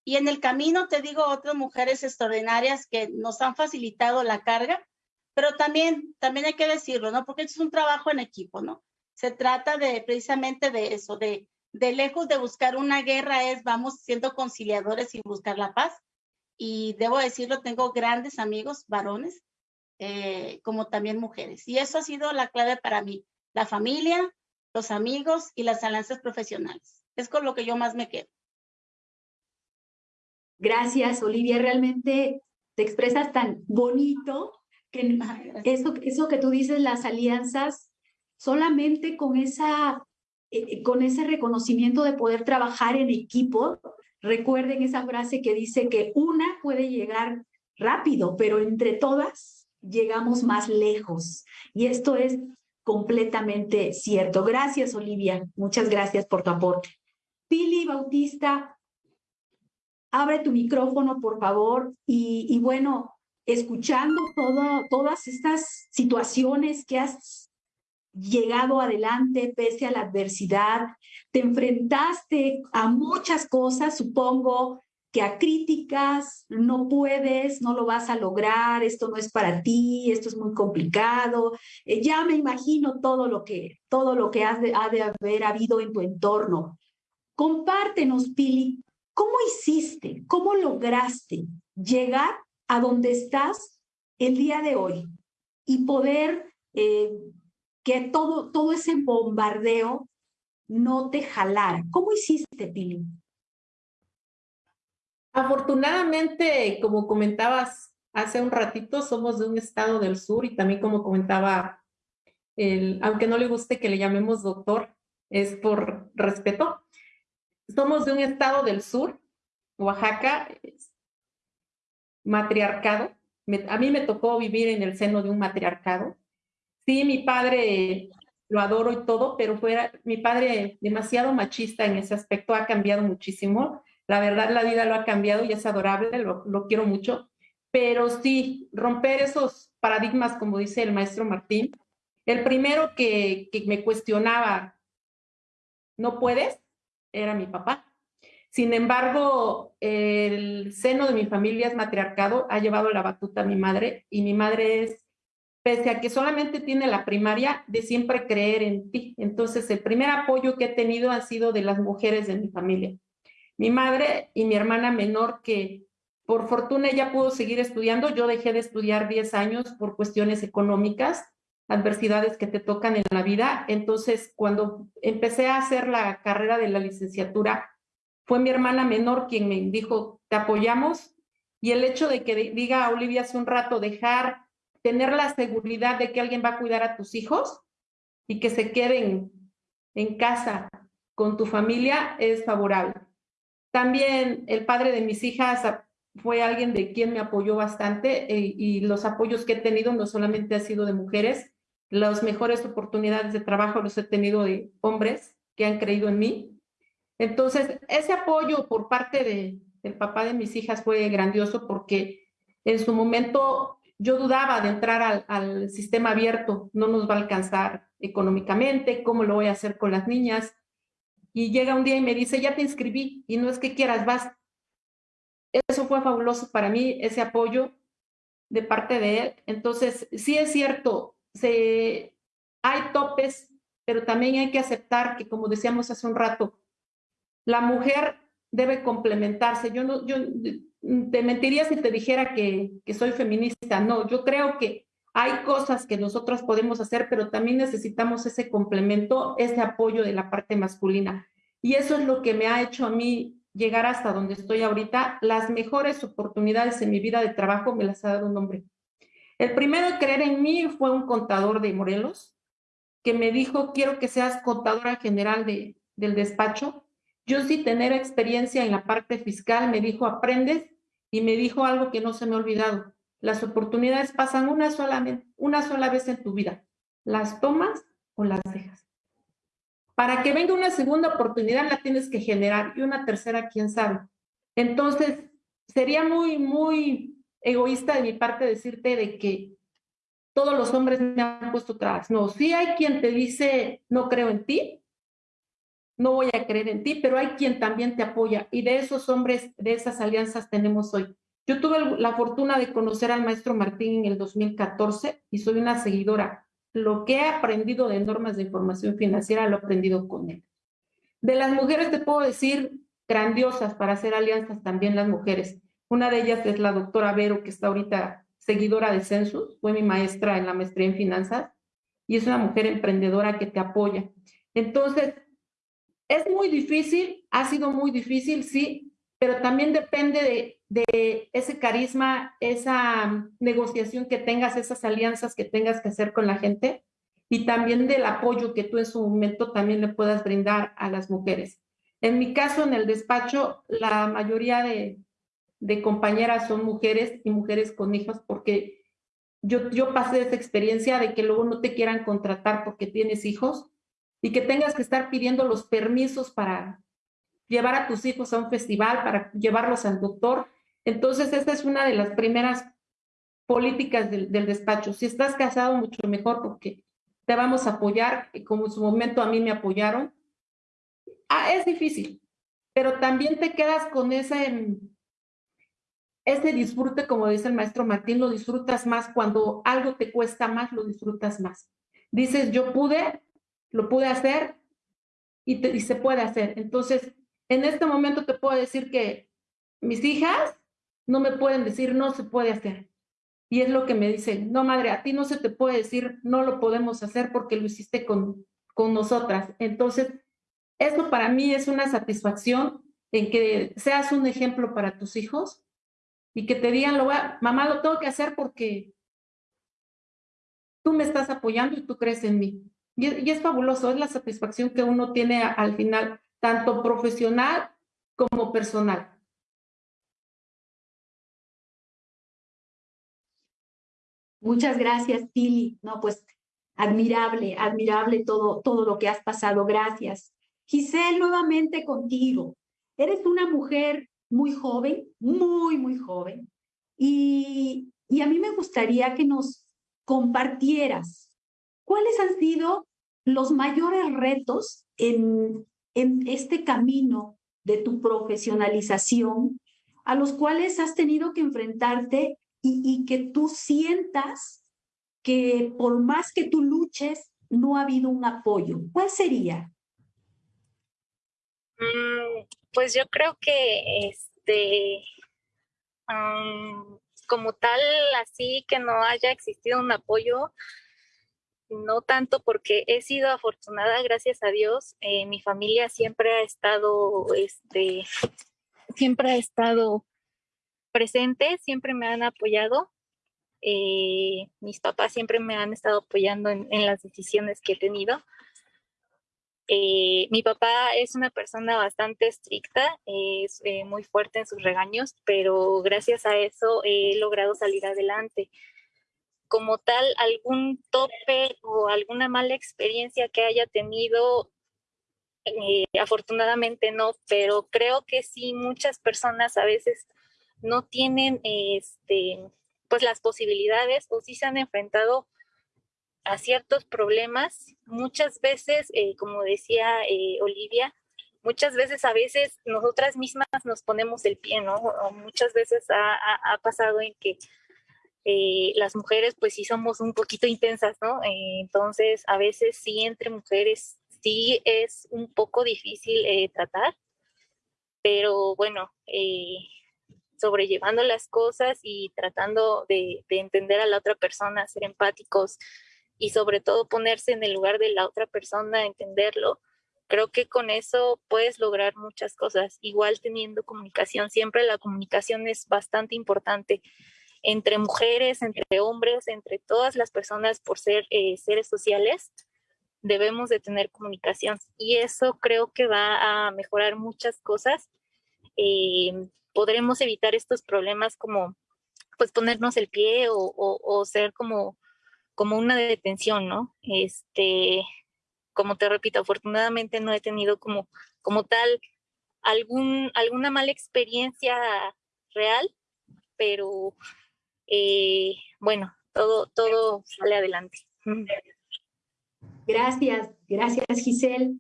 Y en el camino te digo otras mujeres extraordinarias que nos han facilitado la carga, pero también, también hay que decirlo, ¿no? Porque es un trabajo en equipo, ¿no? Se trata de precisamente de eso, de, de lejos de buscar una guerra es vamos siendo conciliadores y buscar la paz. Y debo decirlo, tengo grandes amigos varones, eh, como también mujeres. Y eso ha sido la clave para mí, la familia, los amigos y las alianzas profesionales. Es con lo que yo más me quedo. Gracias, Olivia. Realmente te expresas tan bonito que eso, eso que tú dices, las alianzas, solamente con, esa, eh, con ese reconocimiento de poder trabajar en equipo, recuerden esa frase que dice que una puede llegar rápido, pero entre todas llegamos más lejos. Y esto es completamente cierto. Gracias, Olivia. Muchas gracias por tu aporte. Pili Bautista, abre tu micrófono, por favor. Y, bueno, escuchando todas estas situaciones que has llegado adelante pese a la adversidad, te enfrentaste a muchas cosas, supongo que a críticas, no puedes, no lo vas a lograr, esto no es para ti, esto es muy complicado. Eh, ya me imagino todo lo que, todo lo que has ha de haber habido en tu entorno. Compártenos, Pili, ¿cómo hiciste, cómo lograste llegar a donde estás el día de hoy y poder eh, que todo, todo ese bombardeo no te jalara. ¿Cómo hiciste, Pili? Afortunadamente, como comentabas hace un ratito, somos de un estado del sur y también como comentaba, el, aunque no le guste que le llamemos doctor, es por respeto. Somos de un estado del sur, Oaxaca, matriarcado. a mí me tocó vivir en el seno de un matriarcado. Sí, mi padre lo adoro y todo, pero fue mi padre demasiado machista en ese aspecto, ha cambiado muchísimo. La verdad, la vida lo ha cambiado y es adorable, lo, lo quiero mucho. Pero sí, romper esos paradigmas, como dice el maestro Martín. El primero que, que me cuestionaba, no puedes, era mi papá. Sin embargo, el seno de mi familia es matriarcado, ha llevado la batuta a mi madre y mi madre es, pese a que solamente tiene la primaria, de siempre creer en ti. Entonces, el primer apoyo que he tenido ha sido de las mujeres de mi familia. Mi madre y mi hermana menor, que por fortuna ella pudo seguir estudiando, yo dejé de estudiar 10 años por cuestiones económicas, adversidades que te tocan en la vida. Entonces, cuando empecé a hacer la carrera de la licenciatura, fue mi hermana menor quien me dijo, te apoyamos. Y el hecho de que diga Olivia hace un rato, dejar, tener la seguridad de que alguien va a cuidar a tus hijos y que se queden en casa con tu familia es favorable. También el padre de mis hijas fue alguien de quien me apoyó bastante eh, y los apoyos que he tenido no solamente ha sido de mujeres, las mejores oportunidades de trabajo los he tenido de hombres que han creído en mí entonces, ese apoyo por parte de, del papá de mis hijas fue grandioso porque en su momento yo dudaba de entrar al, al, sistema abierto, no nos va a alcanzar económicamente, ¿cómo lo voy a hacer con las niñas? Y llega un día y me dice, ya te inscribí y no es que quieras, vas. Eso fue fabuloso para mí, ese apoyo de parte de él. Entonces, sí es cierto, se, hay topes, pero también hay que aceptar que, como decíamos hace un rato, la mujer debe complementarse. Yo no, yo te mentiría si te dijera que, que soy feminista. No, yo creo que hay cosas que nosotros podemos hacer, pero también necesitamos ese complemento, ese apoyo de la parte masculina. Y eso es lo que me ha hecho a mí llegar hasta donde estoy ahorita. Las mejores oportunidades en mi vida de trabajo me las ha dado un hombre. El primero en creer en mí fue un contador de Morelos, que me dijo, quiero que seas contadora general de, del despacho. Yo sí tener experiencia en la parte fiscal, me dijo, aprendes, y me dijo algo que no se me ha olvidado. Las oportunidades pasan una sola, una sola vez en tu vida. ¿Las tomas o las dejas? Para que venga una segunda oportunidad la tienes que generar y una tercera, quién sabe. Entonces, sería muy, muy egoísta de mi parte decirte de que todos los hombres me han puesto trabas. No, sí hay quien te dice, no creo en ti, no voy a creer en ti, pero hay quien también te apoya. Y de esos hombres, de esas alianzas tenemos hoy. Yo tuve la fortuna de conocer al maestro Martín en el 2014 y soy una seguidora lo que he aprendido de normas de información financiera lo he aprendido con él. De las mujeres te puedo decir grandiosas para hacer alianzas también las mujeres. Una de ellas es la doctora Vero, que está ahorita seguidora de Census, fue mi maestra en la maestría en finanzas y es una mujer emprendedora que te apoya. Entonces, es muy difícil, ha sido muy difícil, sí, pero también depende de, ese carisma, esa negociación que tengas, esas alianzas que tengas que hacer con la gente y también del apoyo que tú en su momento también le puedas brindar a las mujeres. En mi caso, en el despacho, la mayoría de, de compañeras son mujeres y mujeres con hijos porque yo, yo pasé esa experiencia de que luego no te quieran contratar porque tienes hijos y que tengas que estar pidiendo los permisos para, llevar a tus hijos a un festival, para llevarlos al doctor. Entonces, esta es una de las primeras políticas del, despacho. Si estás casado, mucho mejor porque te vamos a apoyar, como en su momento a mí me apoyaron. Ah, es difícil, pero también te quedas con ese, ese disfrute, como dice el maestro Martín, lo disfrutas más cuando algo te cuesta más, lo disfrutas más. Dices, yo pude, lo pude hacer y, se puede hacer. Entonces, en este momento te puedo decir que mis hijas no me pueden decir no se puede hacer. Y es lo que me dicen, no madre, a ti no se te puede decir no lo podemos hacer porque lo hiciste con, con nosotras. Entonces, eso para mí es una satisfacción en que seas un ejemplo para tus hijos y que te digan, lo mamá, lo tengo que hacer porque tú me estás apoyando y tú crees en mí. Y, es fabuloso, es la satisfacción que uno tiene al final tanto profesional como personal. Muchas gracias, Pili. No, pues admirable, admirable todo, todo lo que has pasado. Gracias. Giselle, nuevamente contigo. Eres una mujer muy joven, muy, muy joven. Y, y a mí me gustaría que nos compartieras cuáles han sido los mayores retos en en este camino de tu profesionalización a los cuales has tenido que enfrentarte y, que tú sientas que por más que tú luches, no ha habido un apoyo. ¿Cuál sería? Mm, pues yo creo que este, como tal, así que no haya existido un apoyo, no tanto porque he sido afortunada, gracias a Dios. Eh, mi familia siempre ha estado, este, siempre ha estado presente, siempre me han apoyado. Eh, mis papás siempre me han estado apoyando en, las decisiones que he tenido. Eh, mi papá es una persona bastante estricta, es muy fuerte en sus regaños, pero gracias a eso he logrado salir adelante como tal algún tope o alguna mala experiencia que haya tenido, eh, afortunadamente no, pero creo que sí muchas personas a veces no tienen este, pues las posibilidades o sí se han enfrentado a ciertos problemas. Muchas veces, eh, como decía eh, Olivia, muchas veces a veces nosotras mismas nos ponemos el pie, ¿no? O muchas veces ha pasado en que eh, las mujeres pues sí somos un poquito intensas, ¿no? Eh, entonces a veces sí entre mujeres sí es un poco difícil eh, tratar. pero bueno, eh, sobrellevando las cosas y tratando de, de, entender a la otra persona, ser empáticos y sobre todo ponerse en el lugar de la otra persona, entenderlo. Creo que con eso puedes lograr muchas cosas, igual teniendo comunicación. Siempre la comunicación es bastante importante entre mujeres, entre hombres, entre todas las personas por ser eh, seres sociales, debemos de tener comunicación y eso creo que va a mejorar muchas cosas. Eh, podremos evitar estos problemas como pues ponernos el pie o, o, ser como, como una detención, ¿no? Este, como te repito, afortunadamente no he tenido como, como tal algún, alguna mala experiencia real, pero eh, bueno, todo, todo sale adelante. Gracias, gracias Giselle.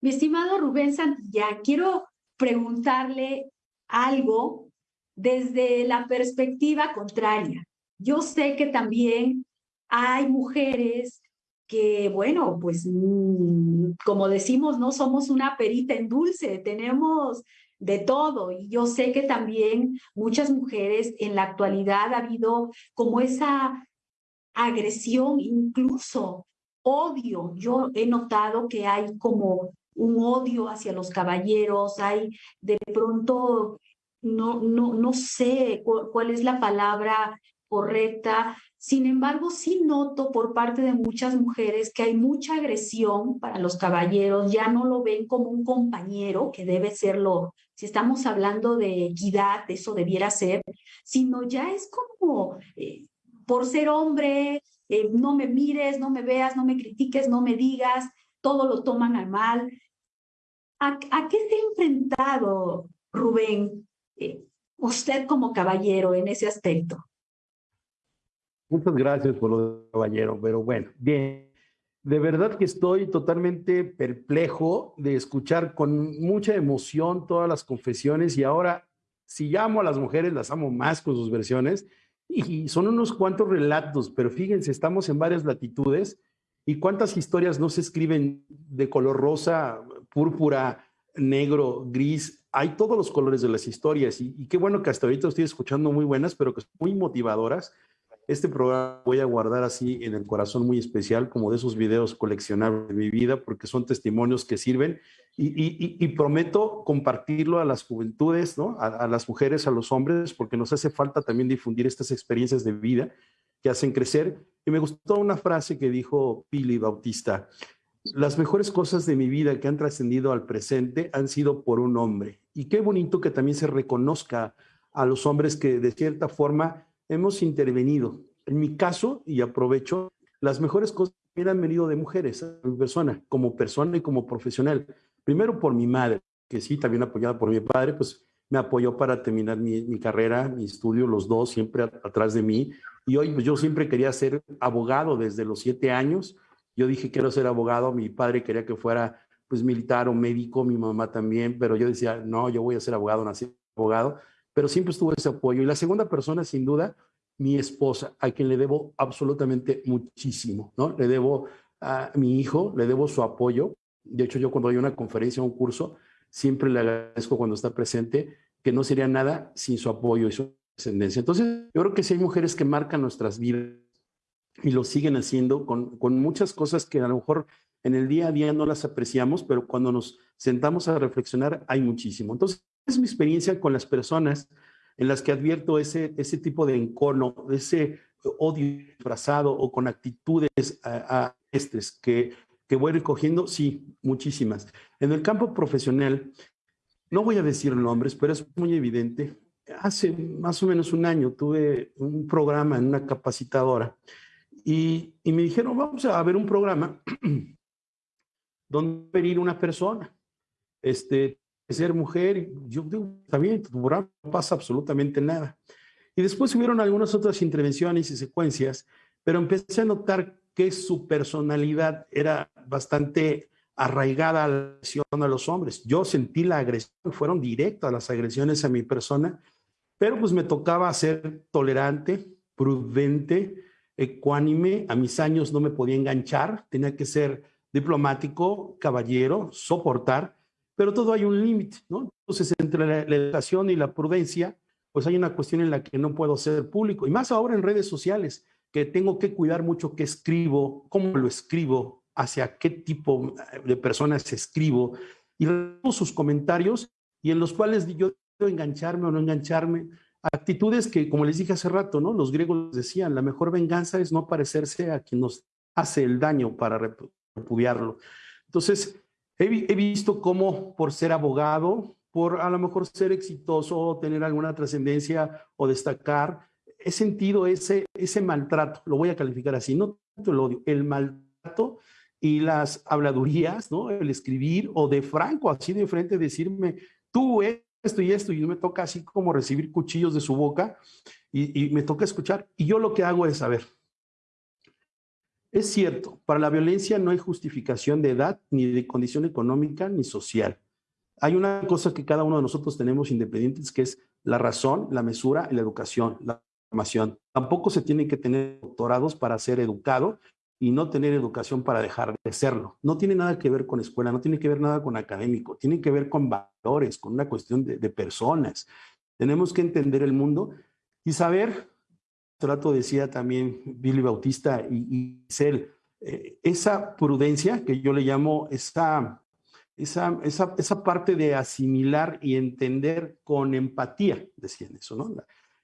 Mi estimado Rubén Santilla, quiero preguntarle algo desde la perspectiva contraria. Yo sé que también hay mujeres que, bueno, pues mm, como decimos, no somos una perita en dulce, tenemos de todo. Y yo sé que también muchas mujeres en la actualidad ha habido como esa agresión, incluso odio. Yo he notado que hay como un odio hacia los caballeros, hay de pronto, no, no, no sé cuál es la palabra correcta, sin embargo, sí noto por parte de muchas mujeres que hay mucha agresión para los caballeros, ya no lo ven como un compañero, que debe serlo, si estamos hablando de equidad, eso debiera ser, sino ya es como, eh, por ser hombre, eh, no me mires, no me veas, no me critiques, no me digas, todo lo toman al mal. ¿A, qué se ha enfrentado, Rubén, eh, usted como caballero en ese aspecto? Muchas gracias por lo de caballero, pero bueno, bien. De verdad que estoy totalmente perplejo de escuchar con mucha emoción todas las confesiones y ahora, si llamo a las mujeres, las amo más con sus versiones y son unos cuantos relatos, pero fíjense, estamos en varias latitudes y cuántas historias no se escriben de color rosa, púrpura, negro, gris. Hay todos los colores de las historias y, y qué bueno que hasta ahorita estoy escuchando muy buenas, pero que son muy motivadoras este programa voy a guardar así en el corazón muy especial, como de esos videos coleccionables de mi vida, porque son testimonios que sirven y, prometo compartirlo a las juventudes, ¿no? A, las mujeres, a los hombres, porque nos hace falta también difundir estas experiencias de vida que hacen crecer. Y me gustó una frase que dijo Pili Bautista, las mejores cosas de mi vida que han trascendido al presente han sido por un hombre. Y qué bonito que también se reconozca a los hombres que de cierta forma hemos intervenido. En mi caso, y aprovecho, las mejores cosas me han venido de mujeres, a mi persona, como persona y como profesional. Primero por mi madre, que sí, también apoyada por mi padre, pues me apoyó para terminar mi, carrera, mi estudio, los dos siempre atrás de mí. Y hoy pues, yo siempre quería ser abogado desde los siete años. Yo dije, quiero ser abogado. Mi padre quería que fuera pues militar o médico, mi mamá también, pero yo decía, no, yo voy a ser abogado, nací abogado pero siempre estuvo ese apoyo. Y la segunda persona, sin duda, mi esposa, a quien le debo absolutamente muchísimo, ¿no? Le debo a mi hijo, le debo su apoyo. De hecho, yo cuando doy una conferencia o un curso, siempre le agradezco cuando está presente, que no sería nada sin su apoyo y su descendencia. Entonces, yo creo que sí hay mujeres que marcan nuestras vidas y lo siguen haciendo con, con muchas cosas que a lo mejor en el día a día no las apreciamos, pero cuando nos sentamos a reflexionar hay muchísimo. Entonces, es mi experiencia con las personas en las que advierto ese, ese tipo de encono, ese odio disfrazado o con actitudes a, estos que, que voy recogiendo, sí, muchísimas. En el campo profesional, no voy a decir nombres, pero es muy evidente. Hace más o menos un año tuve un programa en una capacitadora y, y me dijeron, vamos a ver un programa donde venir una persona. Este, ser mujer, yo digo, está no pasa absolutamente nada. Y después hubieron algunas otras intervenciones y secuencias, pero empecé a notar que su personalidad era bastante arraigada a la agresión a los hombres. Yo sentí la agresión, fueron directas las agresiones a mi persona, pero pues me tocaba ser tolerante, prudente, ecuánime. A mis años no me podía enganchar, tenía que ser diplomático, caballero, soportar pero todo hay un límite, ¿no? Entonces, entre la, la, educación y la prudencia, pues hay una cuestión en la que no puedo ser público, y más ahora en redes sociales, que tengo que cuidar mucho qué escribo, cómo lo escribo, hacia qué tipo de personas escribo, y sus comentarios, y en los cuales yo engancharme o no engancharme, actitudes que, como les dije hace rato, ¿no? Los griegos decían, la mejor venganza es no parecerse a quien nos hace el daño para repudiarlo. Entonces, he, visto cómo por ser abogado, por a lo mejor ser exitoso, tener alguna trascendencia o destacar, he sentido ese, ese maltrato, lo voy a calificar así, no tanto el odio, el maltrato y las habladurías, ¿no? El escribir o de franco, así de frente, decirme, tú esto y esto, y me toca así como recibir cuchillos de su boca y, y me toca escuchar. Y yo lo que hago es saber. Es cierto, para la violencia no hay justificación de edad, ni de condición económica, ni social. Hay una cosa que cada uno de nosotros tenemos independientes, que es la razón, la mesura y la educación, la formación. Tampoco se tienen que tener doctorados para ser educado y no tener educación para dejar de serlo. No tiene nada que ver con escuela, no tiene que ver nada con académico, tiene que ver con valores, con una cuestión de, de personas. Tenemos que entender el mundo y saber, trato decía también Billy Bautista y, y Cel, eh, esa prudencia que yo le llamo esa, esa, esa, esa, parte de asimilar y entender con empatía, decían eso, ¿no?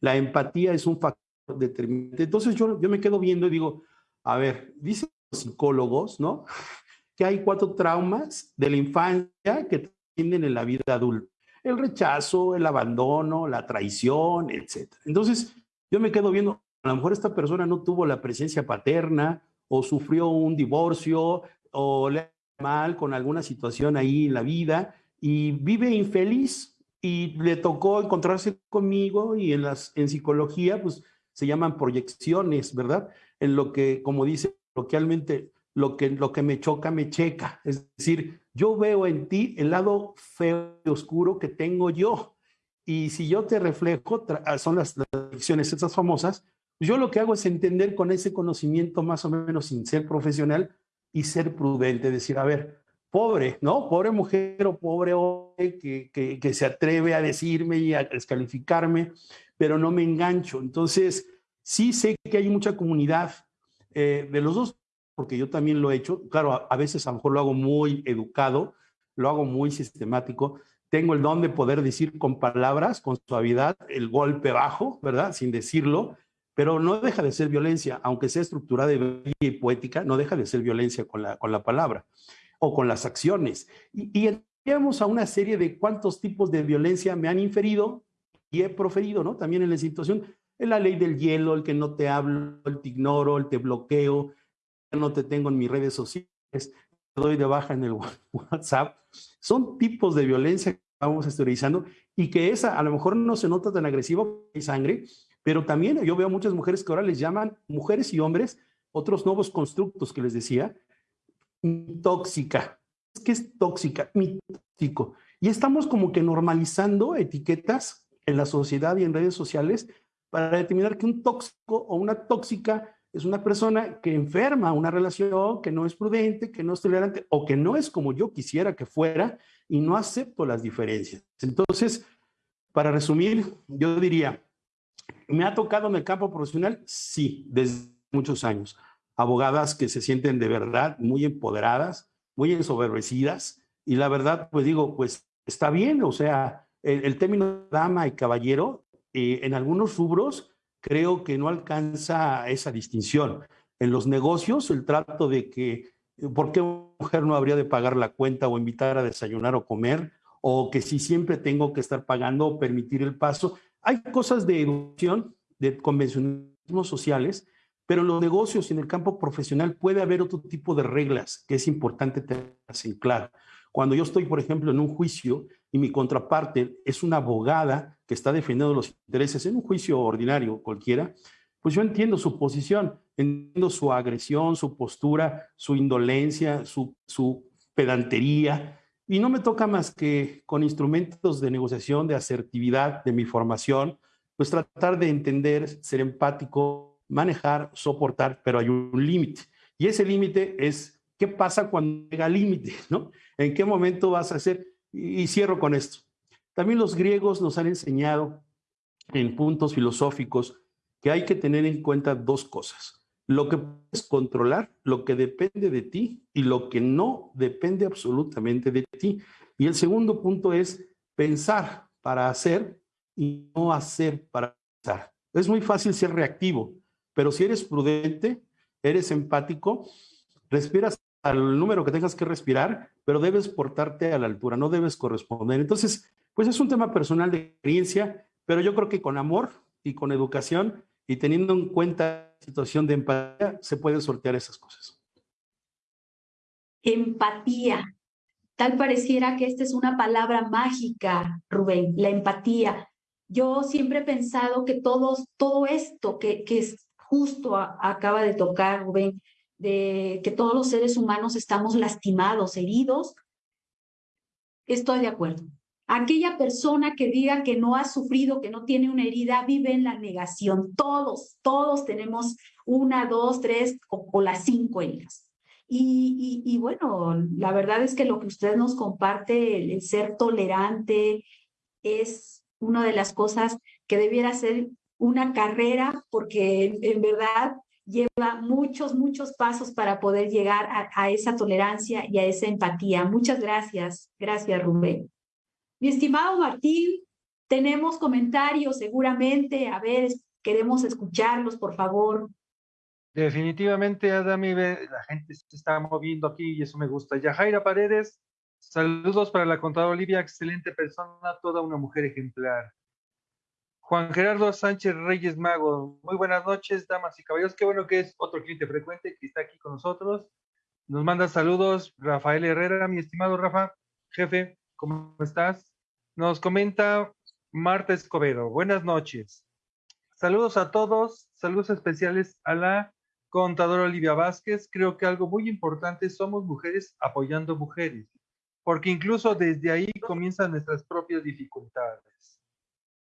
La, empatía es un factor determinante. Entonces yo, yo me quedo viendo y digo, a ver, dicen los psicólogos, ¿no? Que hay cuatro traumas de la infancia que tienen en la vida adulta. El rechazo, el abandono, la traición, etc. Entonces, yo me quedo viendo, a lo mejor esta persona no tuvo la presencia paterna o sufrió un divorcio o le mal con alguna situación ahí en la vida y vive infeliz y le tocó encontrarse conmigo y en, las, en psicología pues se llaman proyecciones, ¿verdad? En lo que, como dice coloquialmente, lo que, lo que me choca, me checa. Es decir, yo veo en ti el lado feo y oscuro que tengo yo. Y si yo te reflejo, son las, las proyecciones esas famosas, yo lo que hago es entender con ese conocimiento más o menos sin ser profesional y ser prudente, decir, a ver, pobre, ¿no? Pobre mujer o pobre hombre que, que, que, se atreve a decirme y a descalificarme, pero no me engancho. Entonces, sí sé que hay mucha comunidad eh, de los dos, porque yo también lo he hecho. Claro, a, a, veces a lo mejor lo hago muy educado, lo hago muy sistemático. Tengo el don de poder decir con palabras, con suavidad, el golpe bajo, ¿verdad? Sin decirlo, pero no deja de ser violencia, aunque sea estructurada y poética, no deja de ser violencia con la, con la palabra o con las acciones. Y, y entramos a una serie de cuántos tipos de violencia me han inferido y he proferido, ¿no? También en la situación, en la ley del hielo, el que no te hablo, el te ignoro, el te bloqueo, no te tengo en mis redes sociales, te doy de baja en el WhatsApp. Son tipos de violencia que vamos exteriorizando y que esa a lo mejor no se nota tan agresiva y sangre, pero también yo veo muchas mujeres que ahora les llaman mujeres y hombres otros nuevos constructos que les decía, tóxica. ¿Qué es tóxica? Mi tóxico. Y estamos como que normalizando etiquetas en la sociedad y en redes sociales para determinar que un tóxico o una tóxica es una persona que enferma una relación, que no es prudente, que no es tolerante o que no es como yo quisiera que fuera y no acepto las diferencias. Entonces, para resumir, yo diría, ¿me ha tocado en el campo profesional? Sí, desde muchos años abogadas que se sienten de verdad muy empoderadas, muy ensoberbecidas, y la verdad, pues digo, pues está bien, o sea, el, término dama y caballero, eh, en algunos rubros, creo que no alcanza esa distinción. En los negocios, el trato de que, ¿por qué una mujer no habría de pagar la cuenta o invitar a desayunar o comer? O que si siempre tengo que estar pagando o permitir el paso. Hay cosas de educación, de convencionalismos sociales, pero en los negocios y en el campo profesional puede haber otro tipo de reglas que es importante tener en claro. Cuando yo estoy, por ejemplo, en un juicio y mi contraparte es una abogada que está defendiendo los intereses en un juicio ordinario cualquiera, pues yo entiendo su posición, entiendo su agresión, su postura, su indolencia, su, su pedantería, y no me toca más que con instrumentos de negociación, de asertividad, de mi formación, pues tratar de entender, ser empático, manejar, soportar, pero hay un límite. Y ese límite es, ¿qué pasa cuando llega límite? ¿no? ¿En qué momento vas a hacer? Y, cierro con esto. También los griegos nos han enseñado en puntos filosóficos que hay que tener en cuenta dos cosas. Lo que puedes controlar, lo que depende de ti y lo que no depende absolutamente de ti. Y el segundo punto es pensar para hacer y no hacer para pensar. Es muy fácil ser reactivo, pero si eres prudente, eres empático, respiras al número que tengas que respirar, pero debes portarte a la altura, no debes corresponder. Entonces, pues es un tema personal de experiencia, pero yo creo que con amor y con educación y teniendo en cuenta situación de empatía, se pueden sortear esas cosas. Empatía. Tal pareciera que esta es una palabra mágica, Rubén, la empatía. Yo siempre he pensado que todos, todo esto que, que es justo acaba de tocar, Rubén, de que todos los seres humanos estamos lastimados, heridos, estoy de acuerdo. Aquella persona que diga que no ha sufrido, que no tiene una herida, vive en la negación. Todos, todos tenemos una, dos, tres o, las cinco heridas. Y, bueno, la verdad es que lo que usted nos comparte, el, ser tolerante, es una de las cosas que debiera ser una carrera, porque en verdad lleva muchos, muchos pasos para poder llegar a, esa tolerancia y a esa empatía. Muchas gracias. Gracias, Rubén. Mi estimado Martín, tenemos comentarios seguramente. A ver, queremos escucharlos, por favor. Definitivamente, Adami, la gente se está moviendo aquí y eso me gusta. Yajaira Paredes, saludos para la contadora Olivia, excelente persona, toda una mujer ejemplar. Juan Gerardo Sánchez Reyes Mago, muy buenas noches, damas y caballeros. Qué bueno que es otro cliente frecuente que está aquí con nosotros. Nos manda saludos Rafael Herrera, mi estimado Rafa, jefe, ¿cómo estás? Nos comenta Marta Escobedo, buenas noches. Saludos a todos, saludos especiales a la contadora Olivia Vázquez. Creo que algo muy importante, somos mujeres apoyando mujeres, porque incluso desde ahí comienzan nuestras propias dificultades.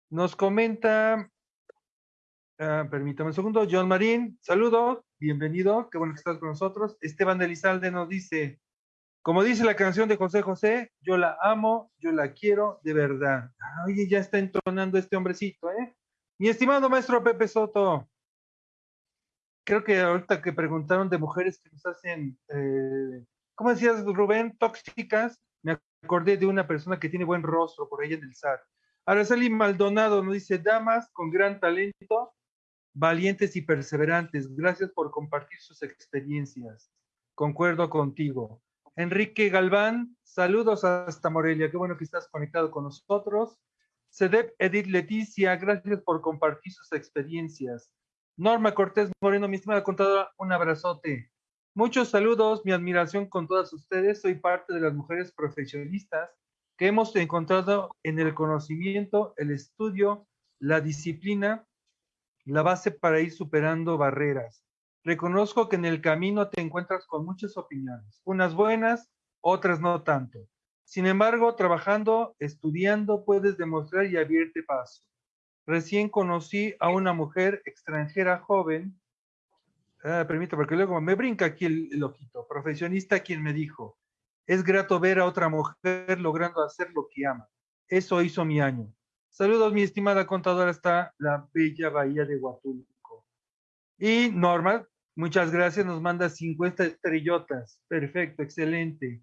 Nos comenta, uh, permítame un segundo, John Marín, saludos, bienvenido, qué bueno que estás con nosotros. Esteban de nos dice, como dice la canción de José José, yo la amo, yo la quiero de verdad. Oye, ya está entonando este hombrecito, ¿eh? Mi estimado maestro Pepe Soto, creo que ahorita que preguntaron de mujeres que nos hacen, eh, ¿cómo decías, Rubén? Tóxicas, me acordé de una persona que tiene buen rostro por ahí en el SAT. Araceli Maldonado nos dice, damas con gran talento, valientes y perseverantes, gracias por compartir sus experiencias. Concuerdo contigo. Enrique Galván, saludos hasta Morelia, qué bueno que estás conectado con nosotros. Cedep Edith Leticia, gracias por compartir sus experiencias. Norma Cortés Moreno, mi estimada contadora, un abrazote. Muchos saludos, mi admiración con todas ustedes. Soy parte de las mujeres profesionistas que hemos encontrado en el conocimiento, el estudio, la disciplina, la base para ir superando barreras. Reconozco que en el camino te encuentras con muchas opiniones, unas buenas, otras no tanto. Sin embargo, trabajando, estudiando, puedes demostrar y abrirte paso. Recién conocí a una mujer extranjera joven, ah, permítame, porque luego me brinca aquí el, ojito, profesionista quien me dijo, es grato ver a otra mujer logrando hacer lo que ama. Eso hizo mi año. Saludos, mi estimada contadora, hasta la bella bahía de Huatulco. Y Norma, muchas gracias, nos manda 50 estrellotas. Perfecto, excelente.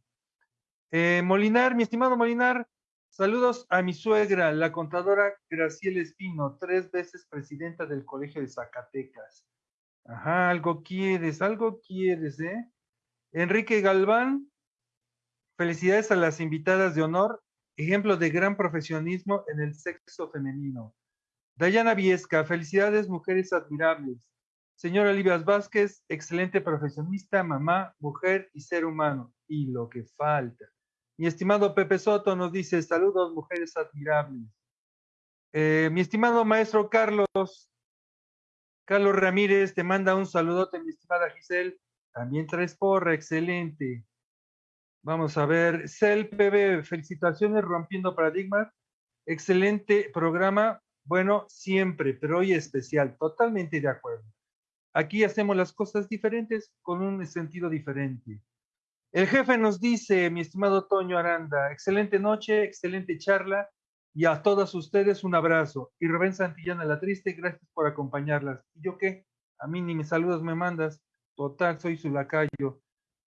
Eh, Molinar, mi estimado Molinar, saludos a mi suegra, la contadora Graciela Espino, tres veces presidenta del Colegio de Zacatecas. Ajá, algo quieres, algo quieres, ¿eh? Enrique Galván, Felicidades a las invitadas de honor, ejemplo de gran profesionismo en el sexo femenino. Dayana Viesca, felicidades mujeres admirables. Señora Olivias Vázquez, excelente profesionista, mamá, mujer y ser humano. Y lo que falta. Mi estimado Pepe Soto nos dice, saludos mujeres admirables. Eh, mi estimado maestro Carlos, Carlos Ramírez, te manda un saludote, mi estimada Giselle. También traes porra, excelente. Vamos a ver, CELPB, felicitaciones rompiendo paradigmas. Excelente programa. Bueno, siempre, pero hoy especial. Totalmente de acuerdo. Aquí hacemos las cosas diferentes con un sentido diferente. El jefe nos dice, mi estimado Toño Aranda, excelente noche, excelente charla y a todas ustedes un abrazo. Y Rubén Santillana la triste, gracias por acompañarlas. ¿Y yo qué? A mí ni mis saludos me mandas. Total, soy su lacayo.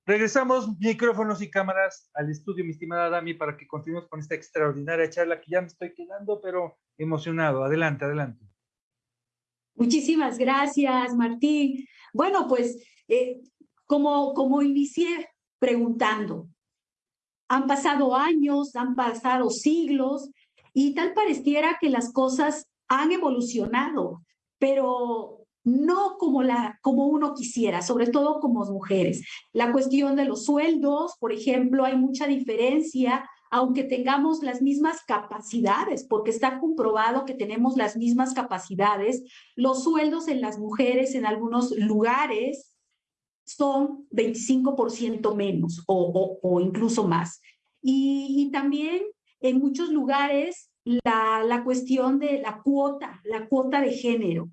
Regresamos micrófonos y cámaras al estudio, mi estimada Dami, para que continuemos con esta extraordinaria charla que ya me estoy quedando, pero emocionado. Adelante, adelante. Muchísimas gracias, Martín. Bueno, pues eh, como, como inicié preguntando, han pasado años, han pasado siglos y tal pareciera que las cosas han evolucionado, pero no como, la, como uno quisiera, sobre todo como mujeres. La cuestión de los sueldos, por ejemplo, hay mucha diferencia, aunque tengamos las mismas capacidades, porque está comprobado que tenemos las mismas capacidades, los sueldos en las mujeres en algunos lugares son 25% menos o, o, incluso más. Y, también en muchos lugares la, la cuestión de la cuota, la cuota de género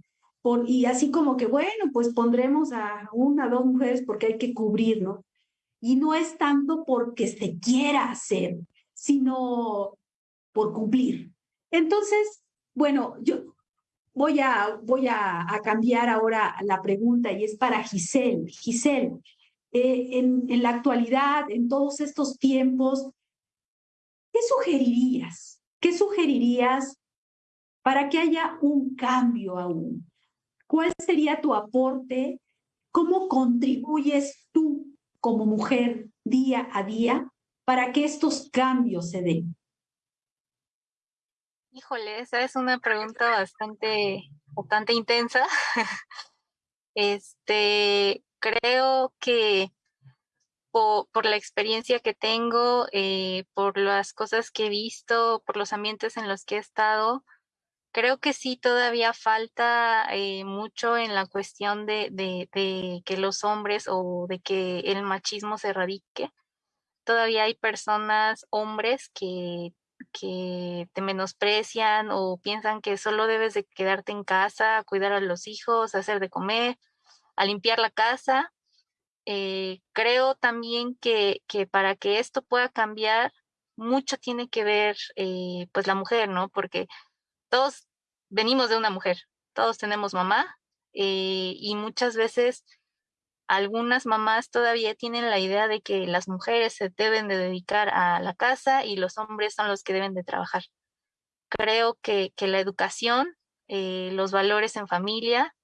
y así como que, bueno, pues pondremos a una, dos mujeres porque hay que cubrir, ¿no? Y no es tanto porque se quiera hacer, sino por cumplir. Entonces, bueno, yo voy a, voy a, cambiar ahora la pregunta y es para Giselle. Giselle, eh, en, en la actualidad, en todos estos tiempos, ¿qué sugerirías? ¿Qué sugerirías para que haya un cambio aún? ¿Cuál sería tu aporte? ¿Cómo contribuyes tú como mujer día a día para que estos cambios se den? Híjole, esa es una pregunta bastante, bastante intensa. este, creo que por, la experiencia que tengo, eh, por las cosas que he visto, por los ambientes en los que he estado, creo que sí todavía falta eh, mucho en la cuestión de, de, que los hombres o de que el machismo se erradique. Todavía hay personas, hombres, que, que te menosprecian o piensan que solo debes de quedarte en casa, cuidar a los hijos, hacer de comer, a limpiar la casa. Eh, creo también que, que, para que esto pueda cambiar, mucho tiene que ver eh, pues la mujer, ¿no? Porque todos venimos de una mujer, todos tenemos mamá eh, y muchas veces algunas mamás todavía tienen la idea de que las mujeres se deben de dedicar a la casa y los hombres son los que deben de trabajar. Creo que, que la educación, eh, los valores en familia,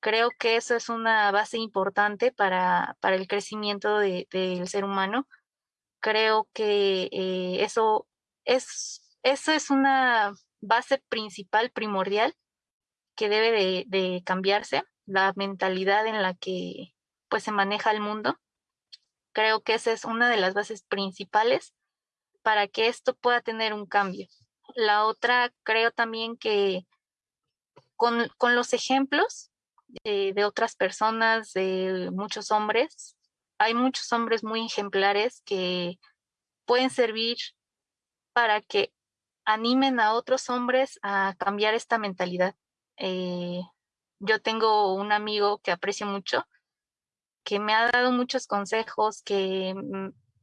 creo que eso es una base importante para, para el crecimiento del ser humano. Creo que eh, eso, es, eso es una base principal, primordial, que debe de, cambiarse, la mentalidad en la que pues se maneja el mundo. Creo que esa es una de las bases principales para que esto pueda tener un cambio. La otra, creo también que con, los ejemplos de, de, otras personas, de muchos hombres, hay muchos hombres muy ejemplares que pueden servir para que animen a otros hombres a cambiar esta mentalidad. Eh, yo tengo un amigo que aprecio mucho, que me ha dado muchos consejos, que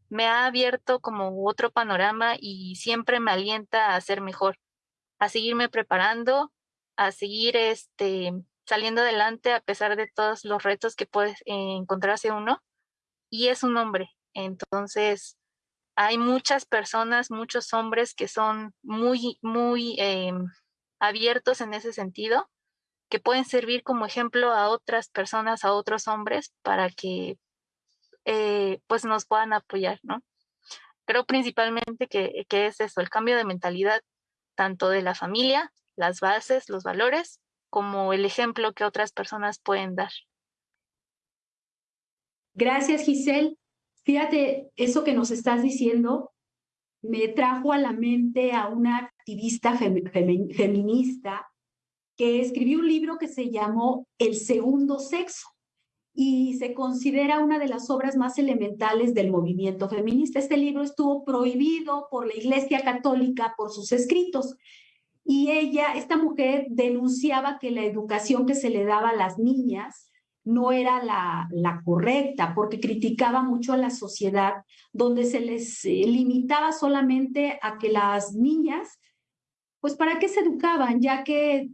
me ha abierto como otro panorama y siempre me alienta a ser mejor, a seguirme preparando, a seguir este, saliendo adelante a pesar de todos los retos que puede encontrarse uno. Y es un hombre. Entonces, hay muchas personas, muchos hombres que son muy, muy em, abiertos en ese sentido, que pueden servir como ejemplo a otras personas, a otros hombres, para que eh, pues nos puedan apoyar, ¿no? Creo principalmente que, que es eso, el cambio de mentalidad, tanto de la familia, las bases, los valores, como el ejemplo que otras personas pueden dar. Gracias, Giselle. Fíjate, eso que nos estás diciendo me trajo a la mente a una activista feminista que escribió un libro que se llamó El segundo sexo y se considera una de las obras más elementales del movimiento feminista. Este libro estuvo prohibido por la Iglesia Católica por sus escritos y ella, esta mujer, denunciaba que la educación que se le daba a las niñas no era la, correcta, porque criticaba mucho a la sociedad, donde se les eh, limitaba solamente a que las niñas, pues para qué se educaban, ya que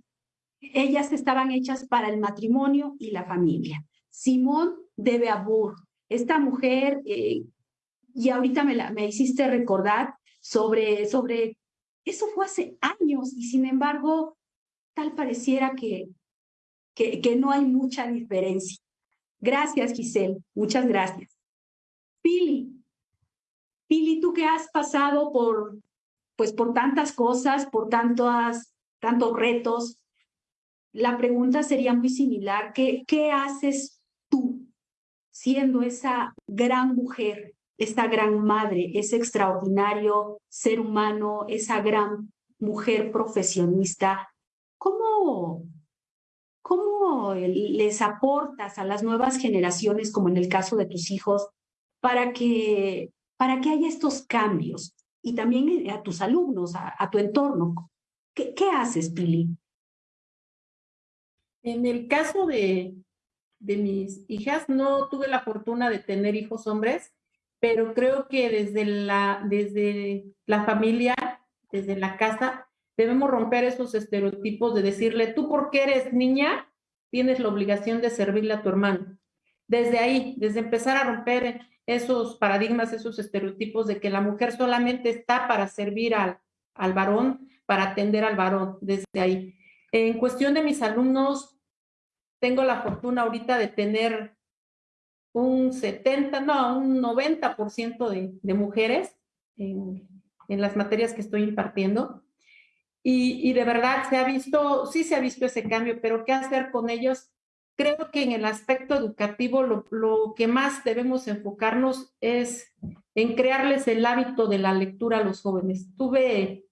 ellas estaban hechas para el matrimonio y la familia. Simón de Beauvoir, esta mujer, eh, y ahorita me, la, me hiciste recordar sobre, sobre, eso fue hace años y sin embargo, tal pareciera que, que, no hay mucha diferencia. Gracias, Giselle. Muchas gracias. Pili, Pili, tú que has pasado por, pues, por tantas cosas, por tantos, tantos retos, la pregunta sería muy similar. ¿Qué, qué haces tú siendo esa gran mujer, esa gran madre, ese extraordinario ser humano, esa gran mujer profesionista? ¿Cómo, ¿Cómo les aportas a las nuevas generaciones, como en el caso de tus hijos, para que, para que haya estos cambios? Y también a tus alumnos, a, tu entorno. ¿Qué, ¿Qué, haces, Pili? En el caso de, de mis hijas, no tuve la fortuna de tener hijos hombres, pero creo que desde la, desde la familia, desde la casa, Debemos romper esos estereotipos de decirle, tú porque eres niña, tienes la obligación de servirle a tu hermano. Desde ahí, desde empezar a romper esos paradigmas, esos estereotipos de que la mujer solamente está para servir al, al varón, para atender al varón, desde ahí. En cuestión de mis alumnos, tengo la fortuna ahorita de tener un 70, no, un 90% de, de mujeres en, las materias que estoy impartiendo. Y, de verdad se ha visto, sí se ha visto ese cambio, pero ¿qué hacer con ellos? Creo que en el aspecto educativo lo, lo que más debemos enfocarnos es en crearles el hábito de la lectura a los jóvenes. Tuve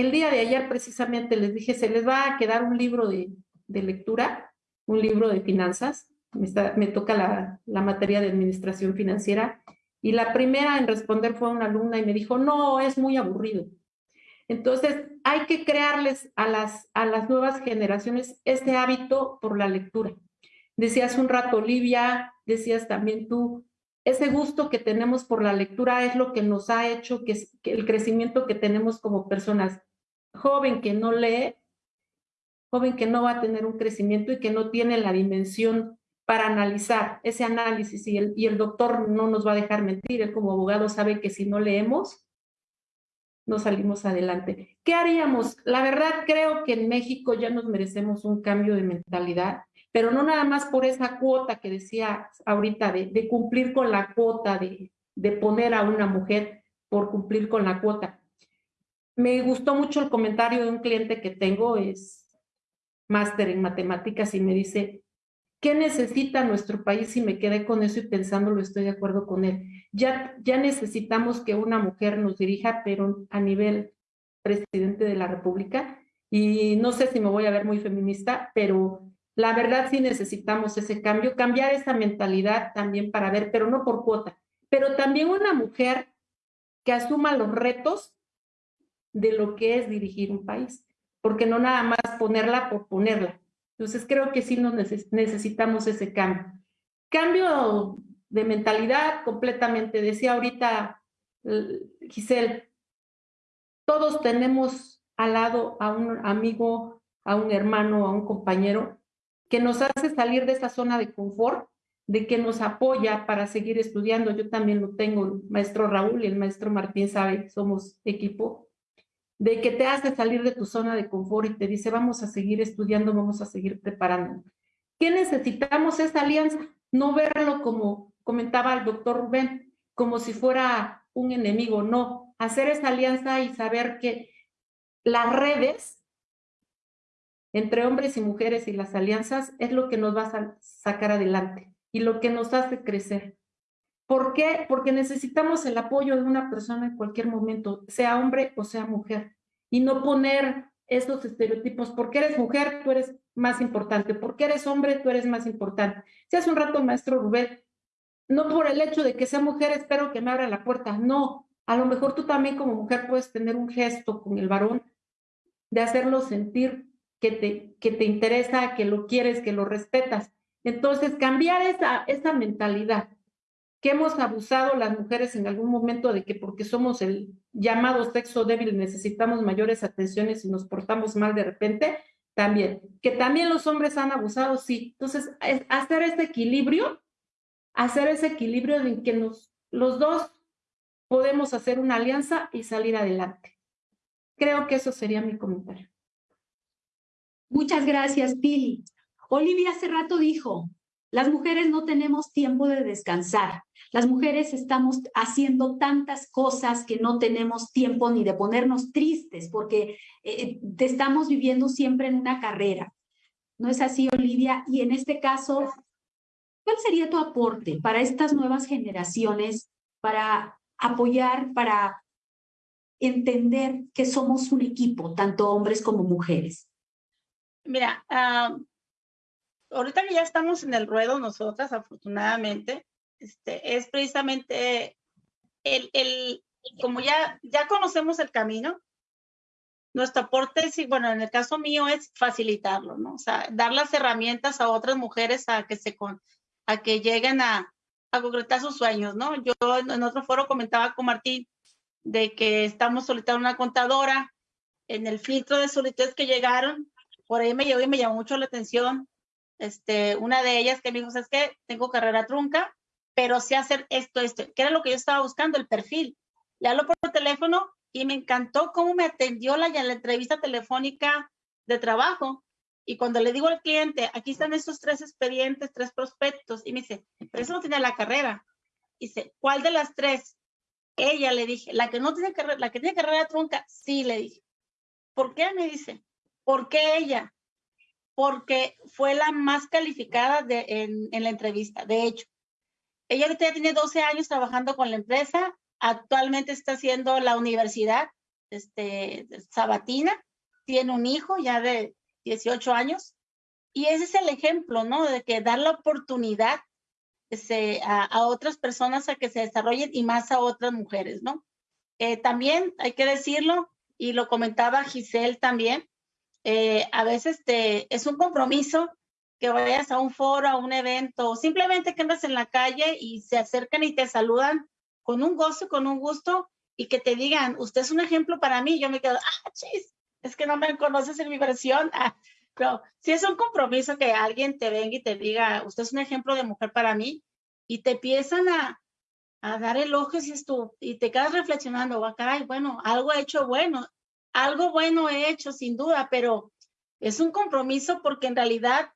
el día de ayer precisamente les dije, se les va a quedar un libro de, de lectura, un libro de finanzas, me, me toca la, la, materia de administración financiera, y la primera en responder fue una alumna y me dijo, no, es muy aburrido. Entonces, hay que crearles a las, a las nuevas generaciones ese hábito por la lectura. Decías un rato, Olivia, decías también tú, ese gusto que tenemos por la lectura es lo que nos ha hecho que, que el crecimiento que tenemos como personas. Joven que no lee, joven que no va a tener un crecimiento y que no tiene la dimensión para analizar ese análisis y el, y el doctor no nos va a dejar mentir, él como abogado sabe que si no leemos, no salimos adelante. ¿Qué haríamos? La verdad creo que en México ya nos merecemos un cambio de mentalidad, pero no nada más por esa cuota que decía ahorita de, cumplir con la cuota, de, de poner a una mujer por cumplir con la cuota. Me gustó mucho el comentario de un cliente que tengo, es máster en matemáticas y me dice, ¿Qué necesita nuestro país? Y me quedé con eso y pensándolo, estoy de acuerdo con él. Ya, ya necesitamos que una mujer nos dirija, pero a nivel presidente de la República. Y no sé si me voy a ver muy feminista, pero la verdad sí necesitamos ese cambio, cambiar esa mentalidad también para ver, pero no por cuota, pero también una mujer que asuma los retos de lo que es dirigir un país, porque no nada más ponerla por ponerla, entonces creo que sí nos necesitamos ese cambio. Cambio de mentalidad completamente. Decía ahorita Giselle, todos tenemos al lado a un amigo, a un hermano, a un compañero que nos hace salir de esa zona de confort, de que nos apoya para seguir estudiando. Yo también lo tengo, el maestro Raúl y el maestro Martín sabe somos equipo de que te hace salir de tu zona de confort y te dice, vamos a seguir estudiando, vamos a seguir preparando. ¿Qué necesitamos esa alianza? No verlo como comentaba el doctor Rubén, como si fuera un enemigo, no, hacer esa alianza y saber que las redes entre hombres y mujeres y las alianzas es lo que nos va a sacar adelante y lo que nos hace crecer. ¿Por qué? Porque necesitamos el apoyo de una persona en cualquier momento, sea hombre o sea mujer, y no poner esos estereotipos, porque eres mujer, tú eres más importante, porque eres hombre, tú eres más importante. Si hace un rato, maestro Rubén, no por el hecho de que sea mujer, espero que me abra la puerta, no, a lo mejor tú también como mujer puedes tener un gesto con el varón de hacerlo sentir que te, que te interesa, que lo quieres, que lo respetas. Entonces, cambiar esa, esa mentalidad que hemos abusado las mujeres en algún momento de que porque somos el llamado sexo débil necesitamos mayores atenciones y nos portamos mal de repente, también. Que también los hombres han abusado, sí. Entonces, hacer ese equilibrio, hacer ese equilibrio en que nos, los dos podemos hacer una alianza y salir adelante. Creo que eso sería mi comentario. Muchas gracias, Pili. Olivia hace rato dijo, las mujeres no tenemos tiempo de descansar. Las mujeres estamos haciendo tantas cosas que no tenemos tiempo ni de ponernos tristes porque eh, estamos viviendo siempre en una carrera. ¿No es así, Olivia? Y en este caso, ¿cuál sería tu aporte para estas nuevas generaciones, para apoyar, para entender que somos un equipo, tanto hombres como mujeres? Mira, uh, ahorita que ya estamos en el ruedo nosotras, afortunadamente, este, es precisamente el, el, como ya, ya conocemos el camino, nuestro aporte, sí, bueno, en el caso mío es facilitarlo, ¿no? O sea, dar las herramientas a otras mujeres a que se con, a que lleguen a, a concretar sus sueños, ¿no? Yo en otro foro comentaba con Martín de que estamos solicitando una contadora en el filtro de solicitudes que llegaron, por ahí me llegó y me llamó mucho la atención este, una de ellas que me dijo, es que tengo carrera trunca, pero sé hacer esto, esto, que era lo que yo estaba buscando, el perfil. Le hablo por teléfono y me encantó cómo me atendió la, la entrevista telefónica de trabajo. Y cuando le digo al cliente, aquí están estos tres expedientes, tres prospectos, y me dice, pero eso no tiene la carrera. Y dice, ¿cuál de las tres? Ella le dije, la que no tiene carrera, la que tiene carrera trunca, sí, le dije. ¿Por qué? Me dice, ¿por qué ella? porque fue la más calificada en, en, la entrevista. De hecho, ella ahorita ya tiene 12 años trabajando con la empresa, actualmente está haciendo la universidad este, sabatina, tiene un hijo ya de 18 años, y ese es el ejemplo, ¿no? De que dar la oportunidad ese, a, a, otras personas a que se desarrollen y más a otras mujeres, ¿no? Eh, también hay que decirlo, y lo comentaba Giselle también, eh, a veces te, es un compromiso que vayas a un foro, a un evento, o simplemente que andas en la calle y se acercan y te saludan con un gozo, con un gusto, y que te digan, usted es un ejemplo para mí. Yo me quedo, ah, chis, es que no me conoces en mi versión. Ah, pero si es un compromiso que alguien te venga y te diga, usted es un ejemplo de mujer para mí, y te empiezan a, a dar elogios y, esto, y te quedas reflexionando, ah, caray, bueno, algo he hecho bueno algo bueno he hecho sin duda, pero es un compromiso porque en realidad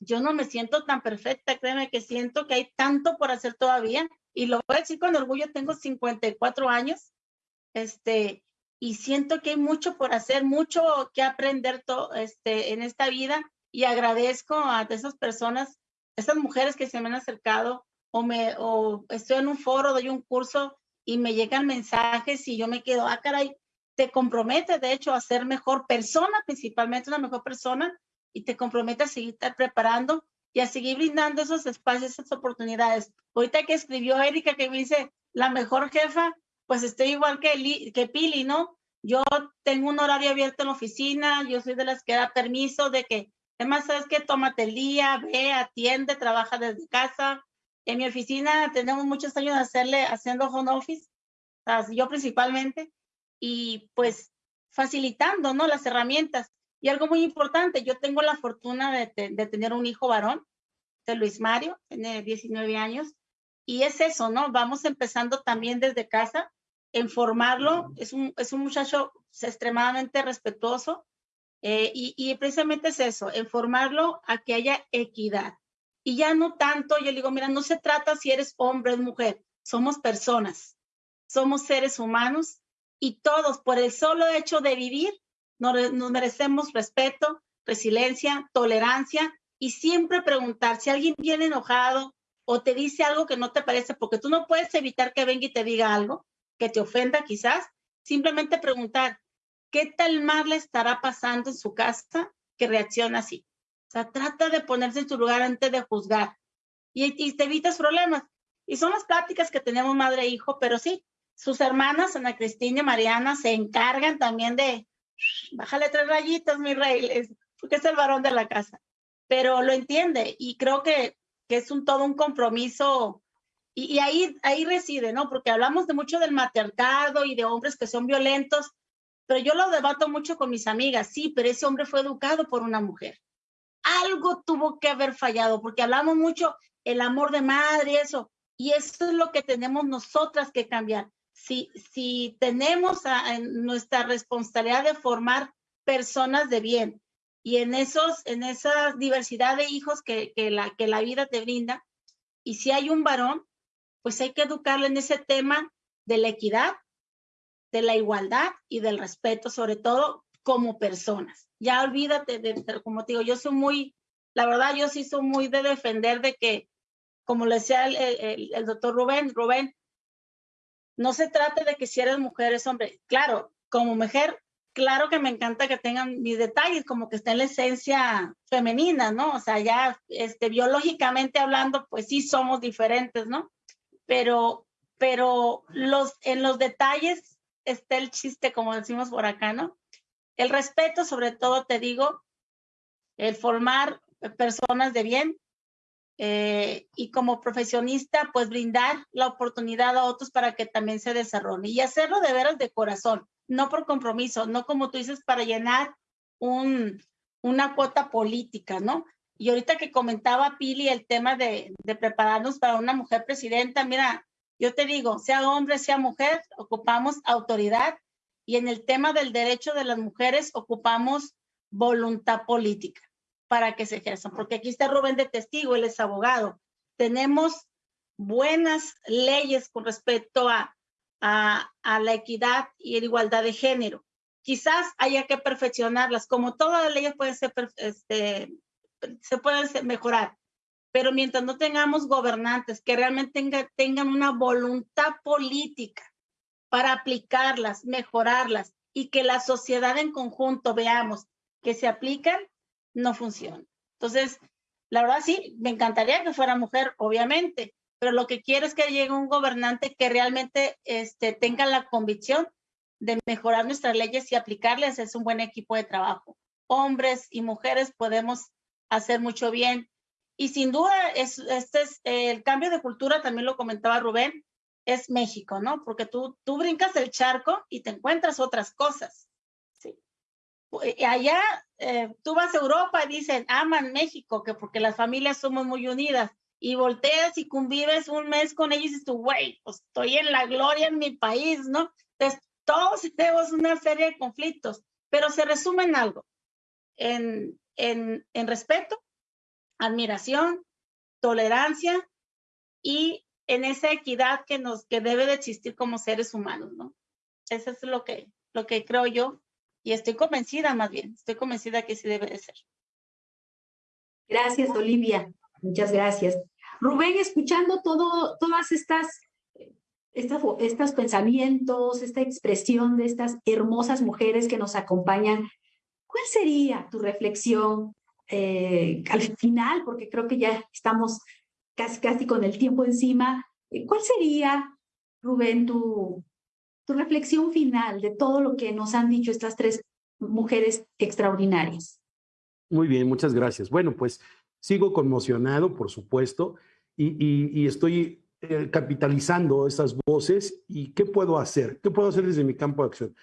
yo no me siento tan perfecta, créeme que siento que hay tanto por hacer todavía y lo voy a decir con orgullo, tengo 54 años, este, y siento que hay mucho por hacer, mucho que aprender este, en esta vida y agradezco a esas personas, esas mujeres que se me han acercado o, me, o estoy en un foro, doy un curso y me llegan mensajes y yo me quedo, ah, caray, te compromete, de hecho, a ser mejor persona, principalmente una mejor persona, y te compromete a seguir preparando y a seguir brindando esos espacios, esas oportunidades. Ahorita que escribió Erika que me dice, la mejor jefa, pues estoy igual que, que Pili, ¿no? Yo tengo un horario abierto en la oficina, yo soy de las que da permiso de que, además, sabes que tómate el día, ve, atiende, trabaja desde casa. En mi oficina tenemos muchos años de hacerle, haciendo home office, yo principalmente, y pues facilitando, ¿no? Las herramientas. Y algo muy importante, yo tengo la fortuna de, de tener un hijo varón, de Luis Mario, tiene 19 años, y es eso, ¿no? Vamos empezando también desde casa, en formarlo, es un, es un muchacho extremadamente respetuoso, eh, y, y, precisamente es eso, en formarlo a que haya equidad. Y ya no tanto, yo digo, mira, no se trata si eres hombre o mujer, somos personas, somos seres humanos y todos, por el solo hecho de vivir, nos, merecemos respeto, resiliencia, tolerancia y siempre preguntar si alguien viene enojado o te dice algo que no te parece, porque tú no puedes evitar que venga y te diga algo que te ofenda quizás, simplemente preguntar, ¿qué tal mal le estará pasando en su casa que reacciona así? O sea, trata de ponerse en su lugar antes de juzgar y, y te evitas problemas. Y son las pláticas que tenemos madre e hijo, pero sí, sus hermanas, Ana Cristina y Mariana, se encargan también de, bájale tres rayitas, mi rey, porque es el varón de la casa, pero lo entiende y creo que, que es un todo un compromiso y, ahí, ahí reside, ¿no? Porque hablamos de mucho del matriarcado y de hombres que son violentos, pero yo lo debato mucho con mis amigas, sí, pero ese hombre fue educado por una mujer. Algo tuvo que haber fallado, porque hablamos mucho el amor de madre eso, y eso es lo que tenemos nosotras que cambiar. Si, si tenemos a, nuestra responsabilidad de formar personas de bien y en, esos, en esa diversidad de hijos que, que, la, que la vida te brinda, y si hay un varón, pues hay que educarle en ese tema de la equidad, de la igualdad y del respeto, sobre todo como personas. Ya olvídate de, como te digo, yo soy muy, la verdad, yo sí soy muy de defender de que, como le decía el, doctor Rubén, Rubén, no se trate de que si eres mujer es hombre. Claro, como mujer, claro que me encanta que tengan mis detalles, como que está en la esencia femenina, ¿no? O sea, ya este, biológicamente hablando, pues sí somos diferentes, ¿no? Pero, pero los, en los detalles está el chiste, como decimos por acá, ¿no? El respeto, sobre todo, te digo, el formar personas de bien eh, y como profesionista, pues brindar la oportunidad a otros para que también se desarrollen y hacerlo de veras de corazón, no por compromiso, no como tú dices, para llenar un, una cuota política, ¿no? Y ahorita que comentaba Pili el tema de, de prepararnos para una mujer presidenta, mira, yo te digo, sea hombre, sea mujer, ocupamos autoridad y en el tema del derecho de las mujeres ocupamos voluntad política para que se ejerzan, porque aquí está Rubén de testigo, él es abogado. Tenemos buenas leyes con respecto a, a, la equidad y la igualdad de género. Quizás haya que perfeccionarlas, como todas las leyes pueden ser, este, se pueden mejorar, pero mientras no tengamos gobernantes que realmente tengan una voluntad política para aplicarlas, mejorarlas y que la sociedad en conjunto veamos que se aplican, no funciona. Entonces, la verdad sí, me encantaría que fuera mujer, obviamente, pero lo que quiero es que llegue un gobernante que realmente este, tenga la convicción de mejorar nuestras leyes y aplicarles. Es un buen equipo de trabajo. Hombres y mujeres podemos hacer mucho bien y sin duda, es, este es el cambio de cultura, también lo comentaba Rubén, es México, ¿no? Porque tú, tú brincas el charco y te encuentras otras cosas. ¿Sí? Allá eh, tú vas a Europa y dicen, aman México, que porque las familias somos muy unidas. Y volteas y convives un mes con ellos y dices tú, güey, pues estoy en la gloria en mi país, ¿no? Entonces, todos tenemos una serie de conflictos, pero se resume en algo, en, en, en respeto, admiración, tolerancia y en esa equidad que nos que debe de existir como seres humanos, ¿no? Eso es lo que lo que creo yo y estoy convencida más bien, estoy convencida que sí debe de ser. Gracias, Olivia. Muchas gracias. Rubén, escuchando todo, todas estas, estas, estos pensamientos, esta expresión de estas hermosas mujeres que nos acompañan, ¿cuál sería tu reflexión eh, al final, porque creo que ya estamos casi, casi con el tiempo encima, ¿cuál sería, Rubén, tu, tu reflexión final de todo lo que nos han dicho estas tres mujeres extraordinarias? Muy bien, muchas gracias. Bueno, pues sigo conmocionado, por supuesto, y, y, estoy eh, capitalizando esas voces. ¿Y qué puedo hacer? ¿Qué puedo hacer desde mi campo de acción?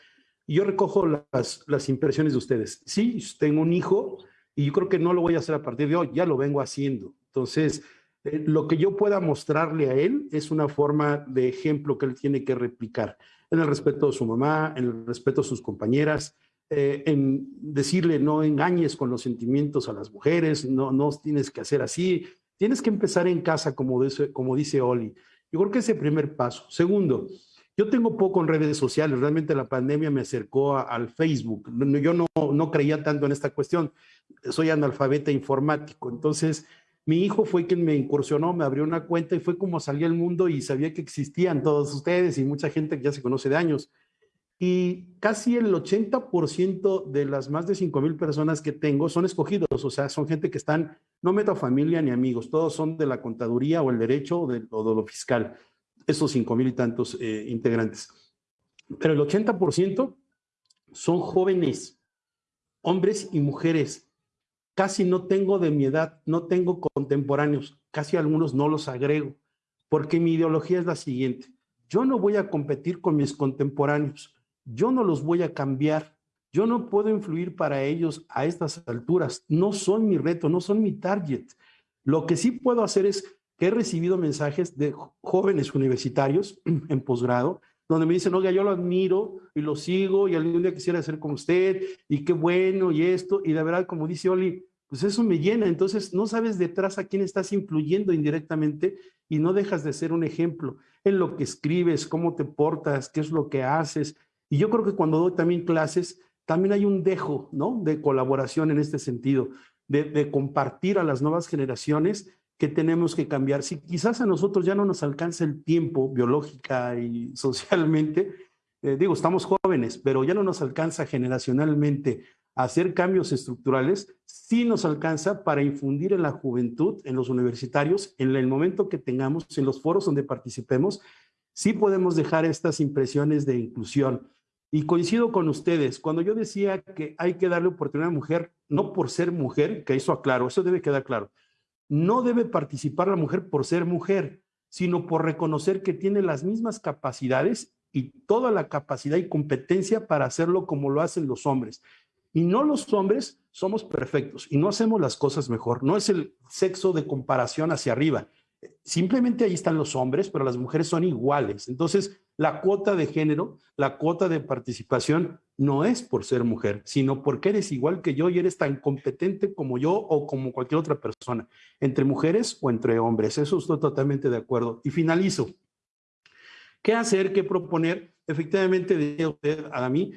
Yo recojo las, las impresiones de ustedes. Sí, tengo un hijo, y yo creo que no lo voy a hacer a partir de hoy, ya lo vengo haciendo. Entonces, eh, lo que yo pueda mostrarle a él es una forma de ejemplo que él tiene que replicar en el respeto de su mamá, en el respeto a sus compañeras, eh, en decirle no engañes con los sentimientos a las mujeres, no, no tienes que hacer así, tienes que empezar en casa, como dice, como dice Oli. Yo creo que ese primer paso. Segundo, yo tengo poco en redes sociales, realmente la pandemia me acercó al Facebook. Yo no, no creía tanto en esta cuestión, soy analfabeta informático, entonces mi hijo fue quien me incursionó, me abrió una cuenta y fue como salí al mundo y sabía que existían todos ustedes y mucha gente que ya se conoce de años. Y casi el 80% de las más de 5 mil personas que tengo son escogidos, o sea, son gente que están, no meto familia ni amigos, todos son de la contaduría o el derecho o de, o de lo fiscal esos cinco mil y tantos eh, integrantes. Pero el 80% son jóvenes, hombres y mujeres casi no tengo de mi edad, no tengo contemporáneos, casi algunos no los agrego, porque mi ideología es la siguiente. Yo no voy a competir con mis contemporáneos, yo no los voy a cambiar, yo no puedo influir para ellos a estas alturas, no son mi reto, no son mi target. Lo que sí puedo hacer es que he recibido mensajes de jóvenes universitarios en posgrado donde me dicen, oiga, yo lo admiro y lo sigo y algún día quisiera ser como usted y qué bueno y esto. Y de verdad, como dice Oli, pues eso me llena. Entonces, no sabes detrás a quién estás influyendo indirectamente y no dejas de ser un ejemplo en lo que escribes, cómo te portas, qué es lo que haces. Y yo creo que cuando doy también clases, también hay un dejo, ¿no? De colaboración en este sentido, de, de compartir a las nuevas generaciones que tenemos que cambiar. Si quizás a nosotros ya no nos alcanza el tiempo biológica y socialmente, eh, digo, estamos jóvenes, pero ya no nos alcanza generacionalmente hacer cambios estructurales, sí nos alcanza para infundir en la juventud, en los universitarios, en el momento que tengamos, en los foros donde participemos, sí podemos dejar estas impresiones de inclusión. Y coincido con ustedes, cuando yo decía que hay que darle oportunidad a la mujer, no por ser mujer, que eso aclaro, eso debe quedar claro, no debe participar la mujer por ser mujer, sino por reconocer que tiene las mismas capacidades y toda la capacidad y competencia para hacerlo como lo hacen los hombres. Y no los hombres somos perfectos y no hacemos las cosas mejor. No es el sexo de comparación hacia arriba. Simplemente ahí están los hombres, pero las mujeres son iguales. Entonces, la cuota de género, la cuota de participación no es por ser mujer, sino porque eres igual que yo y eres tan competente como yo o como cualquier otra persona, entre mujeres o entre hombres. Eso estoy totalmente de acuerdo. Y finalizo. ¿Qué hacer? ¿Qué proponer? Efectivamente, decía usted, a mí,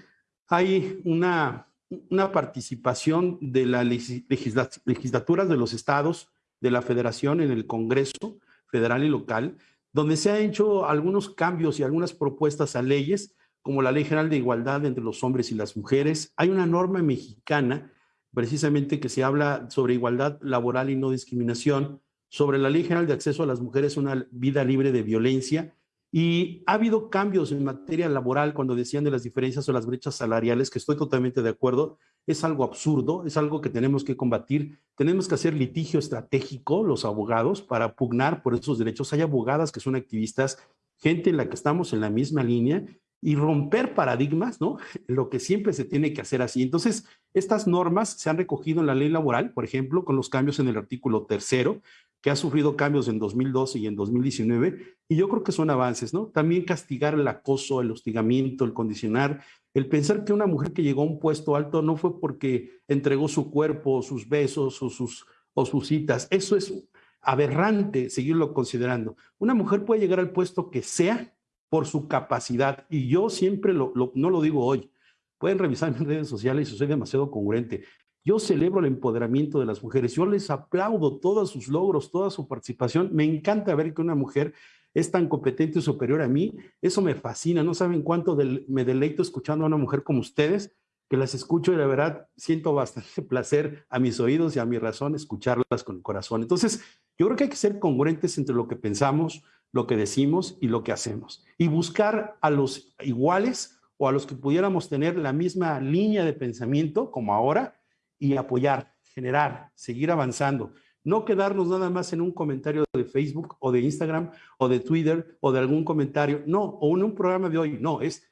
hay una, una participación de las legislaturas de los estados, de la federación en el Congreso federal y local, donde se han hecho algunos cambios y algunas propuestas a leyes como la Ley General de Igualdad entre los hombres y las mujeres. Hay una norma mexicana precisamente que se habla sobre igualdad laboral y no discriminación, sobre la Ley General de Acceso a las Mujeres una vida libre de violencia. Y ha habido cambios en materia laboral cuando decían de las diferencias o las brechas salariales, que estoy totalmente de acuerdo. Es algo absurdo, es algo que tenemos que combatir. Tenemos que hacer litigio estratégico, los abogados, para pugnar por esos derechos. Hay abogadas que son activistas, gente en la que estamos en la misma línea y romper paradigmas, ¿no? Lo que siempre se tiene que hacer así. Entonces, estas normas se han recogido en la ley laboral, por ejemplo, con los cambios en el artículo tercero, que ha sufrido cambios en 2012 y en 2019, y yo creo que son avances, ¿no? También castigar el acoso, el hostigamiento, el condicionar, el pensar que una mujer que llegó a un puesto alto no fue porque entregó su cuerpo, sus besos o sus, o sus citas. Eso es aberrante seguirlo considerando. Una mujer puede llegar al puesto que sea por su capacidad. Y yo siempre lo, no lo digo hoy. Pueden revisar mis redes sociales soy demasiado congruente. Yo celebro el empoderamiento de las mujeres. Yo les aplaudo todos sus logros, toda su participación. Me encanta ver que una mujer es tan competente y superior a mí. Eso me fascina. No saben cuánto me deleito escuchando a una mujer como ustedes, que las escucho y de verdad siento bastante placer a mis oídos y a mi razón escucharlas con el corazón. Entonces, yo creo que hay que ser congruentes entre lo que pensamos, lo que decimos y lo que hacemos. Y buscar a los iguales o a los que pudiéramos tener la misma línea de pensamiento como ahora y apoyar, generar, seguir avanzando. No quedarnos nada más en un comentario de Facebook o de Instagram o de Twitter o de algún comentario, no, o en un programa de hoy, no, es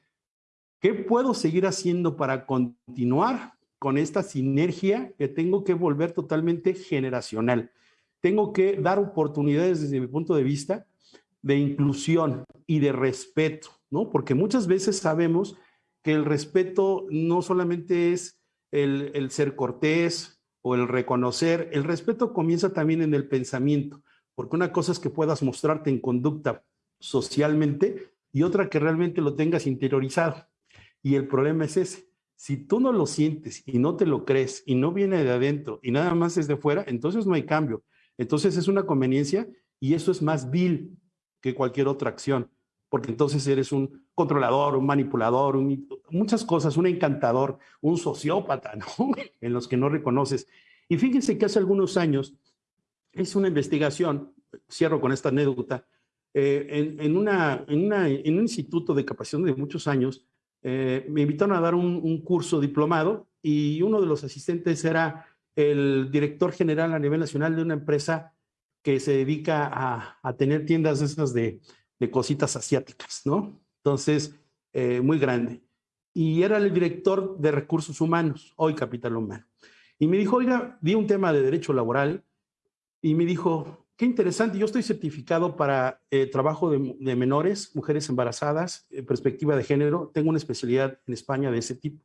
¿qué puedo seguir haciendo para continuar con esta sinergia que tengo que volver totalmente generacional? Tengo que dar oportunidades desde mi punto de vista de inclusión y de respeto, ¿no? Porque muchas veces sabemos que el respeto no solamente es el, el, ser cortés o el reconocer, el respeto comienza también en el pensamiento, porque una cosa es que puedas mostrarte en conducta socialmente y otra que realmente lo tengas interiorizado. Y el problema es ese. Si tú no lo sientes y no te lo crees y no viene de adentro y nada más es de fuera, entonces no hay cambio. Entonces es una conveniencia y eso es más vil que cualquier otra acción, porque entonces eres un controlador, un manipulador, muchas cosas, un encantador, un sociópata, ¿no? en los que no reconoces. Y fíjense que hace algunos años hice una investigación, cierro con esta anécdota, eh, en, un instituto de capacitación de muchos años, eh, me invitaron a dar un, curso diplomado y uno de los asistentes era el director general a nivel nacional de una empresa que se dedica a, a tener tiendas esas de, de, cositas asiáticas, ¿no? Entonces, eh, muy grande. Y era el director de recursos humanos, hoy Capital Humano. Y me dijo, oiga, vi un tema de derecho laboral y me dijo, qué interesante, yo estoy certificado para eh, trabajo de, de, menores, mujeres embarazadas, eh, perspectiva de género, tengo una especialidad en España de ese tipo.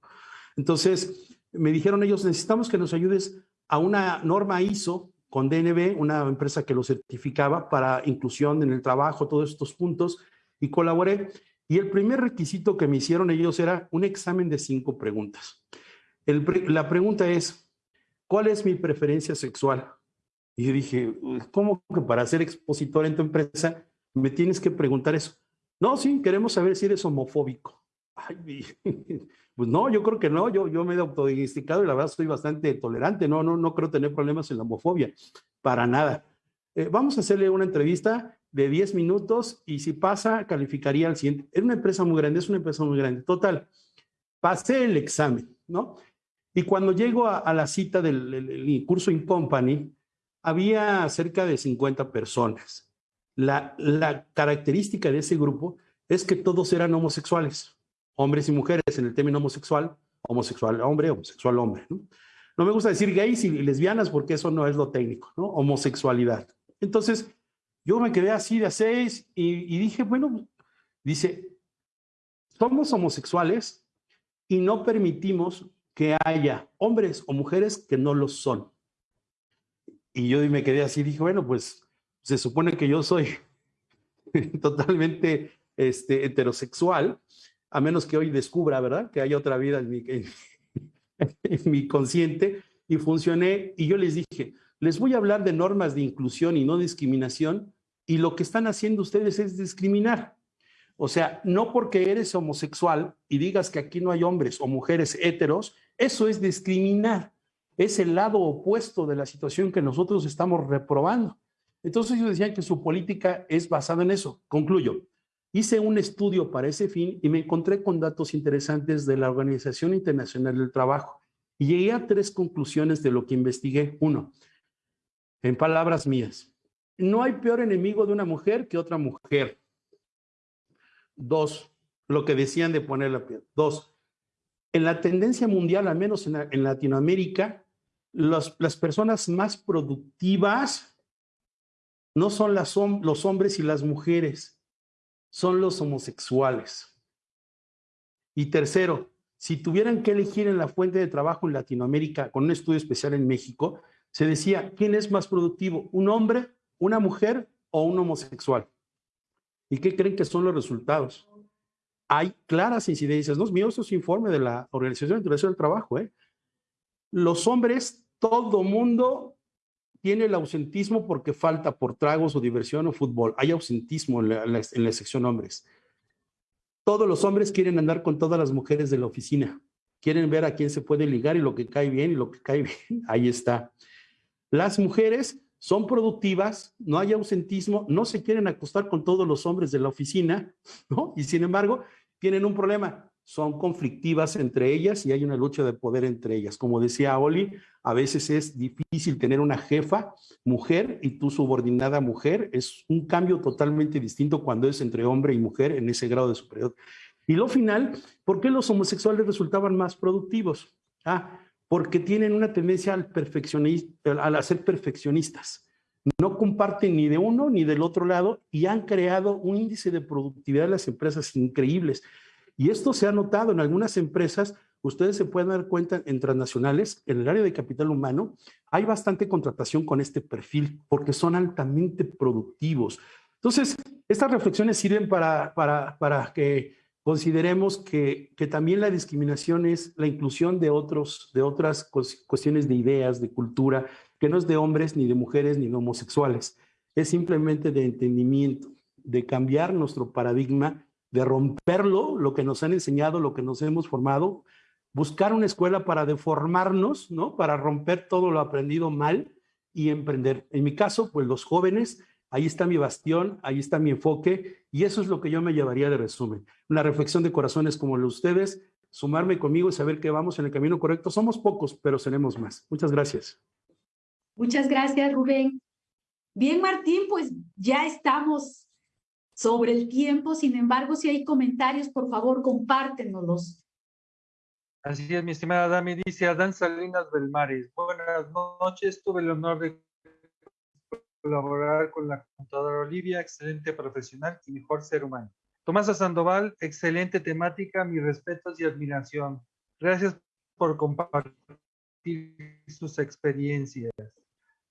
Entonces, me dijeron ellos, necesitamos que nos ayudes a una norma ISO con DNB, una empresa que lo certificaba para inclusión en el trabajo, todos estos puntos, y colaboré. Y el primer requisito que me hicieron ellos era un examen de cinco preguntas. La pregunta es, ¿cuál es mi preferencia sexual? Y yo dije, ¿cómo que para ser expositor en tu empresa me tienes que preguntar eso? No, sí, queremos saber si eres homofóbico. Pues no, yo creo que no, yo, yo me he autodiagnosticado y la verdad estoy bastante tolerante, no, no, no creo tener problemas en la homofobia, para nada. Eh, vamos a hacerle una entrevista de 10 minutos y si pasa, calificaría al siguiente. Es una empresa muy grande, es una empresa muy grande. Total, pasé el examen, ¿no? Y cuando llego a, a la cita del, del, curso in company, había cerca de 50 personas. La, la característica de ese grupo es que todos eran homosexuales hombres y mujeres en el término homosexual, homosexual hombre, homosexual hombre. ¿no? no me gusta decir gays y lesbianas porque eso no es lo técnico, ¿no? Homosexualidad. Entonces, yo me quedé así de a seis y, y dije, bueno, dice, somos homosexuales y no permitimos que haya hombres o mujeres que no lo son. Y yo me quedé así, dije, bueno, pues se supone que yo soy totalmente este, heterosexual a menos que hoy descubra, ¿verdad? Que hay otra vida en mi, en, en mi consciente y funcioné. Y yo les dije, les voy a hablar de normas de inclusión y no discriminación y lo que están haciendo ustedes es discriminar. O sea, no porque eres homosexual y digas que aquí no hay hombres o mujeres heteros, eso es discriminar. Es el lado opuesto de la situación que nosotros estamos reprobando. Entonces ellos decían que su política es basada en eso. Concluyo. Hice un estudio para ese fin y me encontré con datos interesantes de la Organización Internacional del Trabajo y llegué a tres conclusiones de lo que investigué. Uno, en palabras mías, no hay peor enemigo de una mujer que otra mujer. Dos, lo que decían de poner la piel. Dos, en la tendencia mundial, al menos en, Latinoamérica, las personas más productivas no son las, los hombres y las mujeres, son los homosexuales. Y tercero, si tuvieran que elegir en la fuente de trabajo en Latinoamérica, con un estudio especial en México, se decía, ¿quién es más productivo? ¿Un hombre, una mujer o un homosexual? ¿Y qué creen que son los resultados? Hay claras incidencias. No es mío, esto es informe de la Organización Internacional del Trabajo. ¿eh? Los hombres, todo mundo tiene el ausentismo porque falta por tragos o diversión o fútbol. Hay ausentismo en la, en sección hombres. Todos los hombres quieren andar con todas las mujeres de la oficina. Quieren ver a quién se puede ligar y lo que cae bien y lo que cae bien. Ahí está. Las mujeres son productivas, no hay ausentismo, no se quieren acostar con todos los hombres de la oficina, ¿no? Y sin embargo, tienen un problema son conflictivas entre ellas y hay una lucha de poder entre ellas. Como decía Oli, a veces es difícil tener una jefa mujer y tu subordinada mujer. Es un cambio totalmente distinto cuando es entre hombre y mujer en ese grado de superior. Y lo final, ¿por qué los homosexuales resultaban más productivos? Ah, porque tienen una tendencia al al ser perfeccionistas. No comparten ni de uno ni del otro lado y han creado un índice de productividad de las empresas increíbles. Y esto se ha notado en algunas empresas, ustedes se pueden dar cuenta en transnacionales, en el área de capital humano, hay bastante contratación con este perfil porque son altamente productivos. Entonces, estas reflexiones sirven para, para, para que consideremos que, que, también la discriminación es la inclusión de, otros, de otras cuestiones de ideas, de cultura, que no es de hombres, ni de mujeres, ni de homosexuales. Es simplemente de entendimiento, de cambiar nuestro paradigma de romperlo, lo que nos han enseñado, lo que nos hemos formado, buscar una escuela para deformarnos, ¿no? Para romper todo lo aprendido mal y emprender. En mi caso, pues los jóvenes, ahí está mi bastión, ahí está mi enfoque y eso es lo que yo me llevaría de resumen. Una reflexión de corazones como los de ustedes, sumarme conmigo y saber que vamos en el camino correcto. Somos pocos, pero seremos más. Muchas gracias. Muchas gracias, Rubén. Bien, Martín, pues ya estamos sobre el tiempo. Sin embargo, si hay comentarios, por favor, compártenoslos. Así es, mi estimada Dami, dice Adán Salinas Belmares. Buenas noches, tuve el honor de colaborar con la contadora Olivia, excelente profesional y mejor ser humano. Tomasa Sandoval, excelente temática, mis respetos y admiración. Gracias por compartir sus experiencias.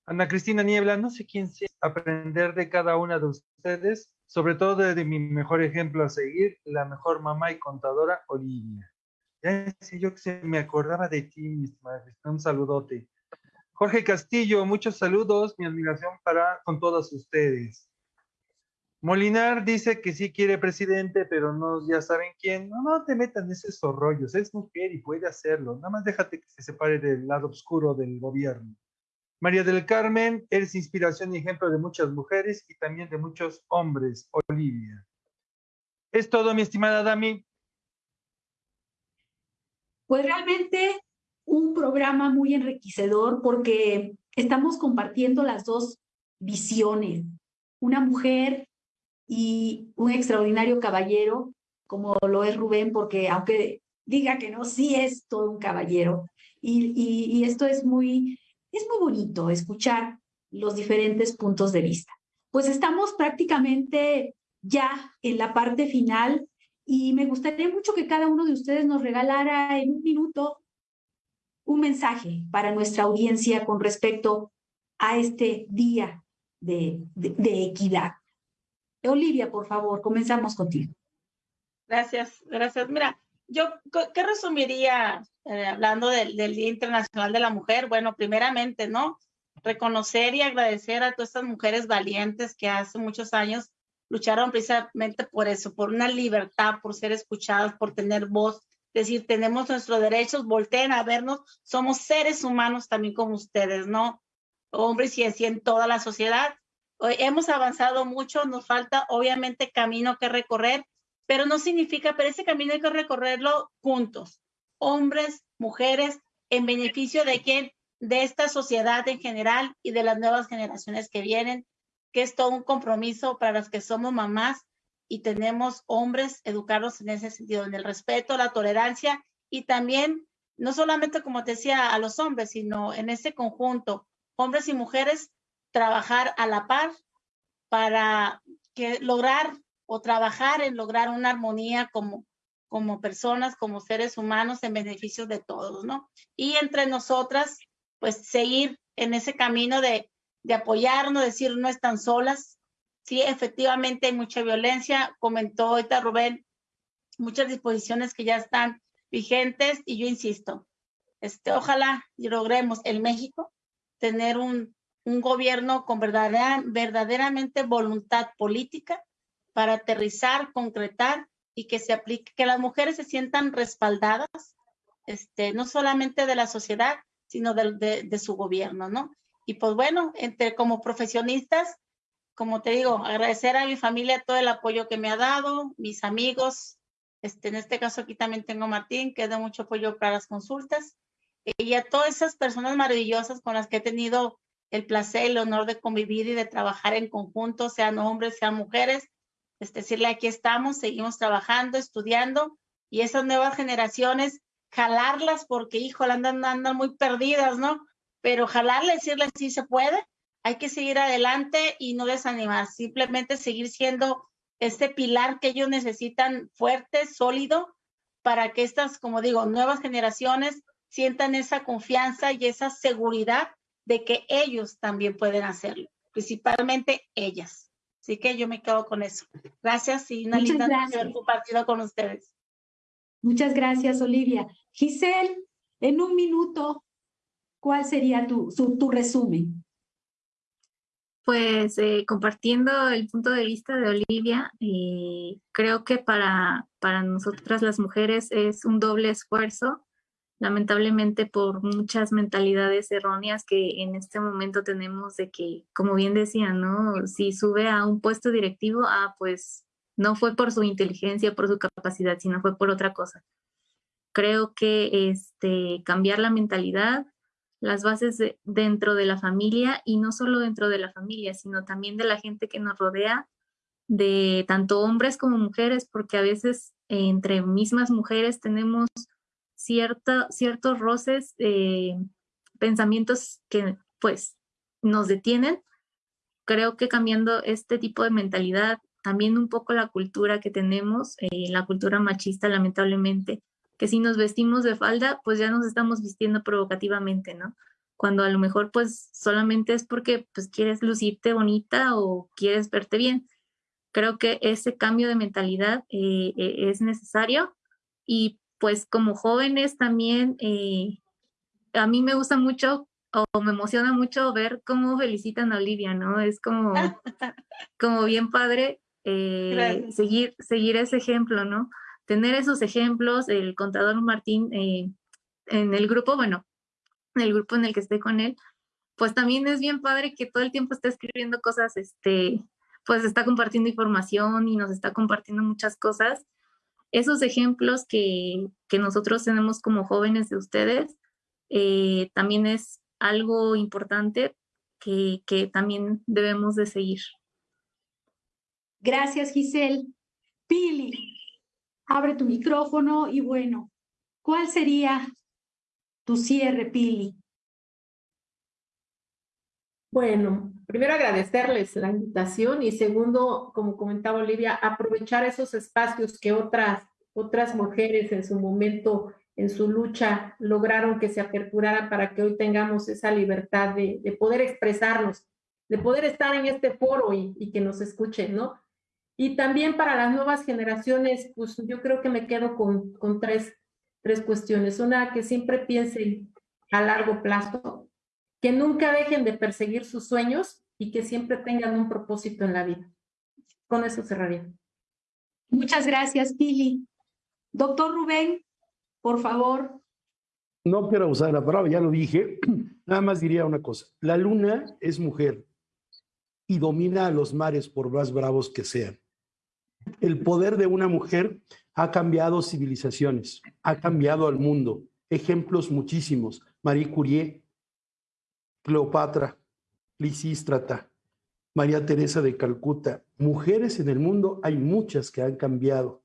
Ana Cristina Niebla, no sé quién sea, aprender de cada una de ustedes, sobre todo de mi mejor ejemplo a seguir, la mejor mamá y contadora, Olivia. Ya sé yo que se me acordaba de ti, misma. Un saludote. Jorge Castillo, muchos saludos, mi admiración para con todos ustedes. Molinar dice que sí quiere presidente, pero no, ya saben quién. No, no te metan esos rollos, es mujer y puede hacerlo. Nada más déjate que se separe del lado oscuro del gobierno. María del Carmen, eres inspiración y ejemplo de muchas mujeres y también de muchos hombres, Olivia. Es todo, mi estimada Dami. Pues realmente un programa muy enriquecedor porque estamos compartiendo las dos visiones. Una mujer y un extraordinario caballero, como lo es Rubén, porque aunque diga que no, sí es todo un caballero. Y, y esto es muy, es muy bonito escuchar los diferentes puntos de vista. Pues estamos prácticamente ya en la parte final y me gustaría mucho que cada uno de ustedes nos regalara en un minuto un mensaje para nuestra audiencia con respecto a este día de, equidad. Olivia, por favor, comenzamos contigo. Gracias, gracias. Mira, yo, ¿qué resumiría eh, hablando del, Día Internacional de la Mujer? Bueno, primeramente, ¿no? Reconocer y agradecer a todas estas mujeres valientes que hace muchos años lucharon precisamente por eso, por una libertad, por ser escuchadas, por tener voz, decir, tenemos nuestros derechos, volteen a vernos, somos seres humanos también como ustedes, ¿no? Hombres y así en toda la sociedad. Hemos avanzado mucho, nos falta obviamente camino que recorrer, pero no significa, pero ese camino hay que recorrerlo juntos, hombres, mujeres, en beneficio de quién, de esta sociedad en general y de las nuevas generaciones que vienen, que es todo un compromiso para las que somos mamás y tenemos hombres educarlos en ese sentido, en el respeto, la tolerancia y también, no solamente como te decía, a los hombres, sino en ese conjunto, hombres y mujeres, trabajar a la par para que lograr o trabajar en lograr una armonía como, como personas, como seres humanos en beneficio de todos, ¿no? Y entre nosotras, pues seguir en ese camino de, de apoyarnos, decir no están solas. Sí, efectivamente hay mucha violencia, comentó ahorita Rubén, muchas disposiciones que ya están vigentes y yo insisto, este, ojalá logremos en México tener un, un gobierno con verdadera, verdaderamente voluntad política para aterrizar, concretar y que se aplique, que las mujeres se sientan respaldadas, este, no solamente de la sociedad, sino de, de, su gobierno, ¿no? Y pues bueno, entre como profesionistas, como te digo, agradecer a mi familia todo el apoyo que me ha dado, mis amigos, este, en este caso aquí también tengo a Martín, que da mucho apoyo para las consultas, y a todas esas personas maravillosas con las que he tenido el placer el honor de convivir y de trabajar en conjunto, sean hombres, sean mujeres, es decirle, aquí estamos, seguimos trabajando, estudiando y esas nuevas generaciones, jalarlas porque, híjole, andan, andan muy perdidas, ¿no? Pero jalarles, decirles, sí se puede, hay que seguir adelante y no desanimar, simplemente seguir siendo este pilar que ellos necesitan fuerte, sólido, para que estas, como digo, nuevas generaciones sientan esa confianza y esa seguridad de que ellos también pueden hacerlo, principalmente ellas. Así que yo me quedo con eso. Gracias y una linda noche haber compartido con ustedes. Muchas gracias, Olivia. Giselle, en un minuto, ¿cuál sería tu, tu resumen? Pues eh, compartiendo el punto de vista de Olivia, eh, creo que para, para nosotras las mujeres es un doble esfuerzo lamentablemente por muchas mentalidades erróneas que en este momento tenemos de que, como bien decía, ¿no? Si sube a un puesto directivo, ah, pues no fue por su inteligencia, por su capacidad, sino fue por otra cosa. Creo que este, cambiar la mentalidad, las bases dentro de la familia y no solo dentro de la familia, sino también de la gente que nos rodea, de tanto hombres como mujeres, porque a veces entre mismas mujeres tenemos cierta, ciertos roces, eh, pensamientos que pues nos detienen. Creo que cambiando este tipo de mentalidad, también un poco la cultura que tenemos, eh, la cultura machista lamentablemente, que si nos vestimos de falda, pues ya nos estamos vistiendo provocativamente, ¿no? Cuando a lo mejor pues solamente es porque pues quieres lucirte bonita o quieres verte bien. Creo que ese cambio de mentalidad eh, eh, es necesario y pues como jóvenes también, eh, a mí me gusta mucho o me emociona mucho ver cómo felicitan a Olivia, ¿no? Es como, como bien padre seguir, seguir ese ejemplo, ¿no? tener esos ejemplos, el contador Martín eh, en el grupo, bueno, en el grupo en el que esté con él, pues también es bien padre que todo el tiempo esté escribiendo cosas, este, pues está compartiendo información y nos está compartiendo muchas cosas. Esos ejemplos que, que nosotros tenemos como jóvenes de ustedes, eh, también es algo importante que, que también debemos de seguir. Gracias, Giselle. Pili, abre tu micrófono y bueno, ¿cuál sería tu cierre, Pili? Bueno, primero agradecerles la invitación y segundo, como comentaba Olivia, aprovechar esos espacios que otras, otras mujeres en su momento, en su lucha, lograron que se aperturara para que hoy tengamos esa libertad de, de poder expresarnos, de poder estar en este foro y, y que nos escuchen, ¿no? Y también para las nuevas generaciones, pues yo creo que me quedo con, con tres, tres cuestiones. Una, que siempre piensen a largo plazo, que nunca dejen de perseguir sus sueños y que siempre tengan un propósito en la vida. Con eso cerraría. Muchas gracias, Pili. Doctor Rubén, por favor. No quiero usar la palabra, ya lo dije. Nada más diría una cosa. La luna es mujer y domina a los mares por más bravos que sean. El poder de una mujer ha cambiado civilizaciones, ha cambiado al mundo. Ejemplos muchísimos. Marie Curie, Cleopatra, Lisístrata, María Teresa de Calcuta. Mujeres en el mundo hay muchas que han cambiado.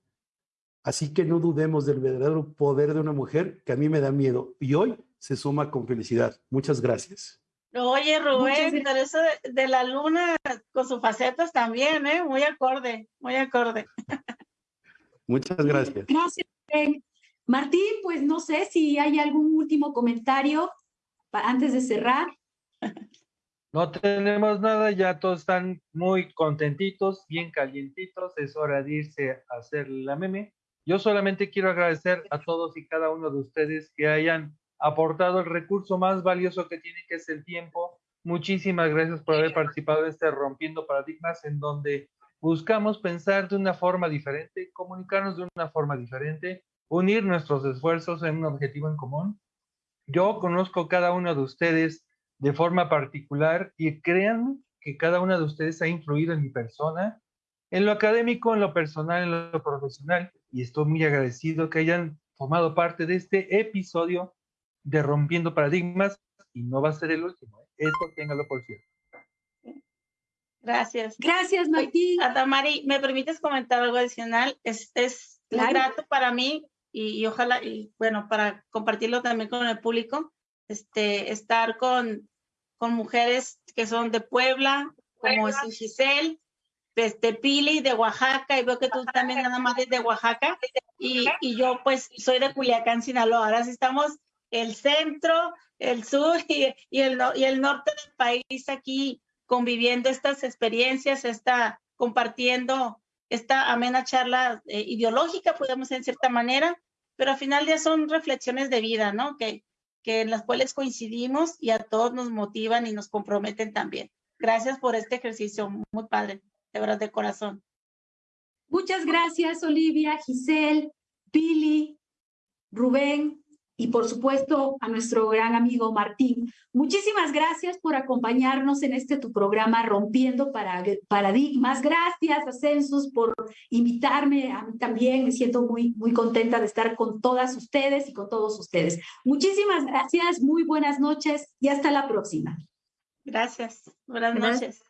Así que no dudemos del verdadero poder de una mujer que a mí me da miedo y hoy se suma con felicidad. Muchas gracias. Oye, Rubén, pero eso de, la luna con sus facetas también, ¿eh? Muy acorde, muy acorde. Muchas gracias. Gracias, Martín, pues no sé si hay algún último comentario antes de cerrar. No tenemos nada, ya todos están muy contentitos, bien calientitos, es hora de irse a hacer la meme. Yo solamente quiero agradecer a todos y cada uno de ustedes que hayan aportado el recurso más valioso que tiene, que es el tiempo. Muchísimas gracias por haber participado en este Rompiendo Paradigmas, en donde buscamos pensar de una forma diferente, comunicarnos de una forma diferente, unir nuestros esfuerzos en un objetivo en común. Yo conozco cada uno de ustedes de forma particular y créanme que cada uno de ustedes ha influido en mi persona, en lo académico, en lo personal, en lo profesional, y estoy muy agradecido que hayan formado parte de este episodio de Rompiendo Paradigmas y no va a ser el último. ¿eh? Eso téngalo por cierto. Gracias. Gracias, Martín. Adamari, ¿me permites comentar algo adicional? Es, es grato para mí y, ojalá, y bueno, para compartirlo también con el público, este, estar con, con mujeres que son de Puebla, como es Giselle, este, Pili de Oaxaca, y veo que tú también nada más de Oaxaca, y, y yo pues soy de Culiacán, Sinaloa. Ahora sí estamos el centro, el sur y, el, y el norte del país aquí conviviendo estas experiencias, está compartiendo esta amena charla eh, ideológica, podemos en cierta manera, pero al final ya son reflexiones de vida, ¿no? Que, que en las cuales coincidimos y a todos nos motivan y nos comprometen también. Gracias por este ejercicio, muy padre, de verdad, de corazón. Muchas gracias, Olivia, Giselle, Pili, Rubén, y por supuesto a nuestro gran amigo Martín. Muchísimas gracias por acompañarnos en este tu programa Rompiendo Paradigmas. Gracias, Ascensus, por invitarme. A mí también me siento muy, muy contenta de estar con todas ustedes y con todos ustedes. Muchísimas gracias, muy buenas noches y hasta la próxima. Gracias, buenas noches.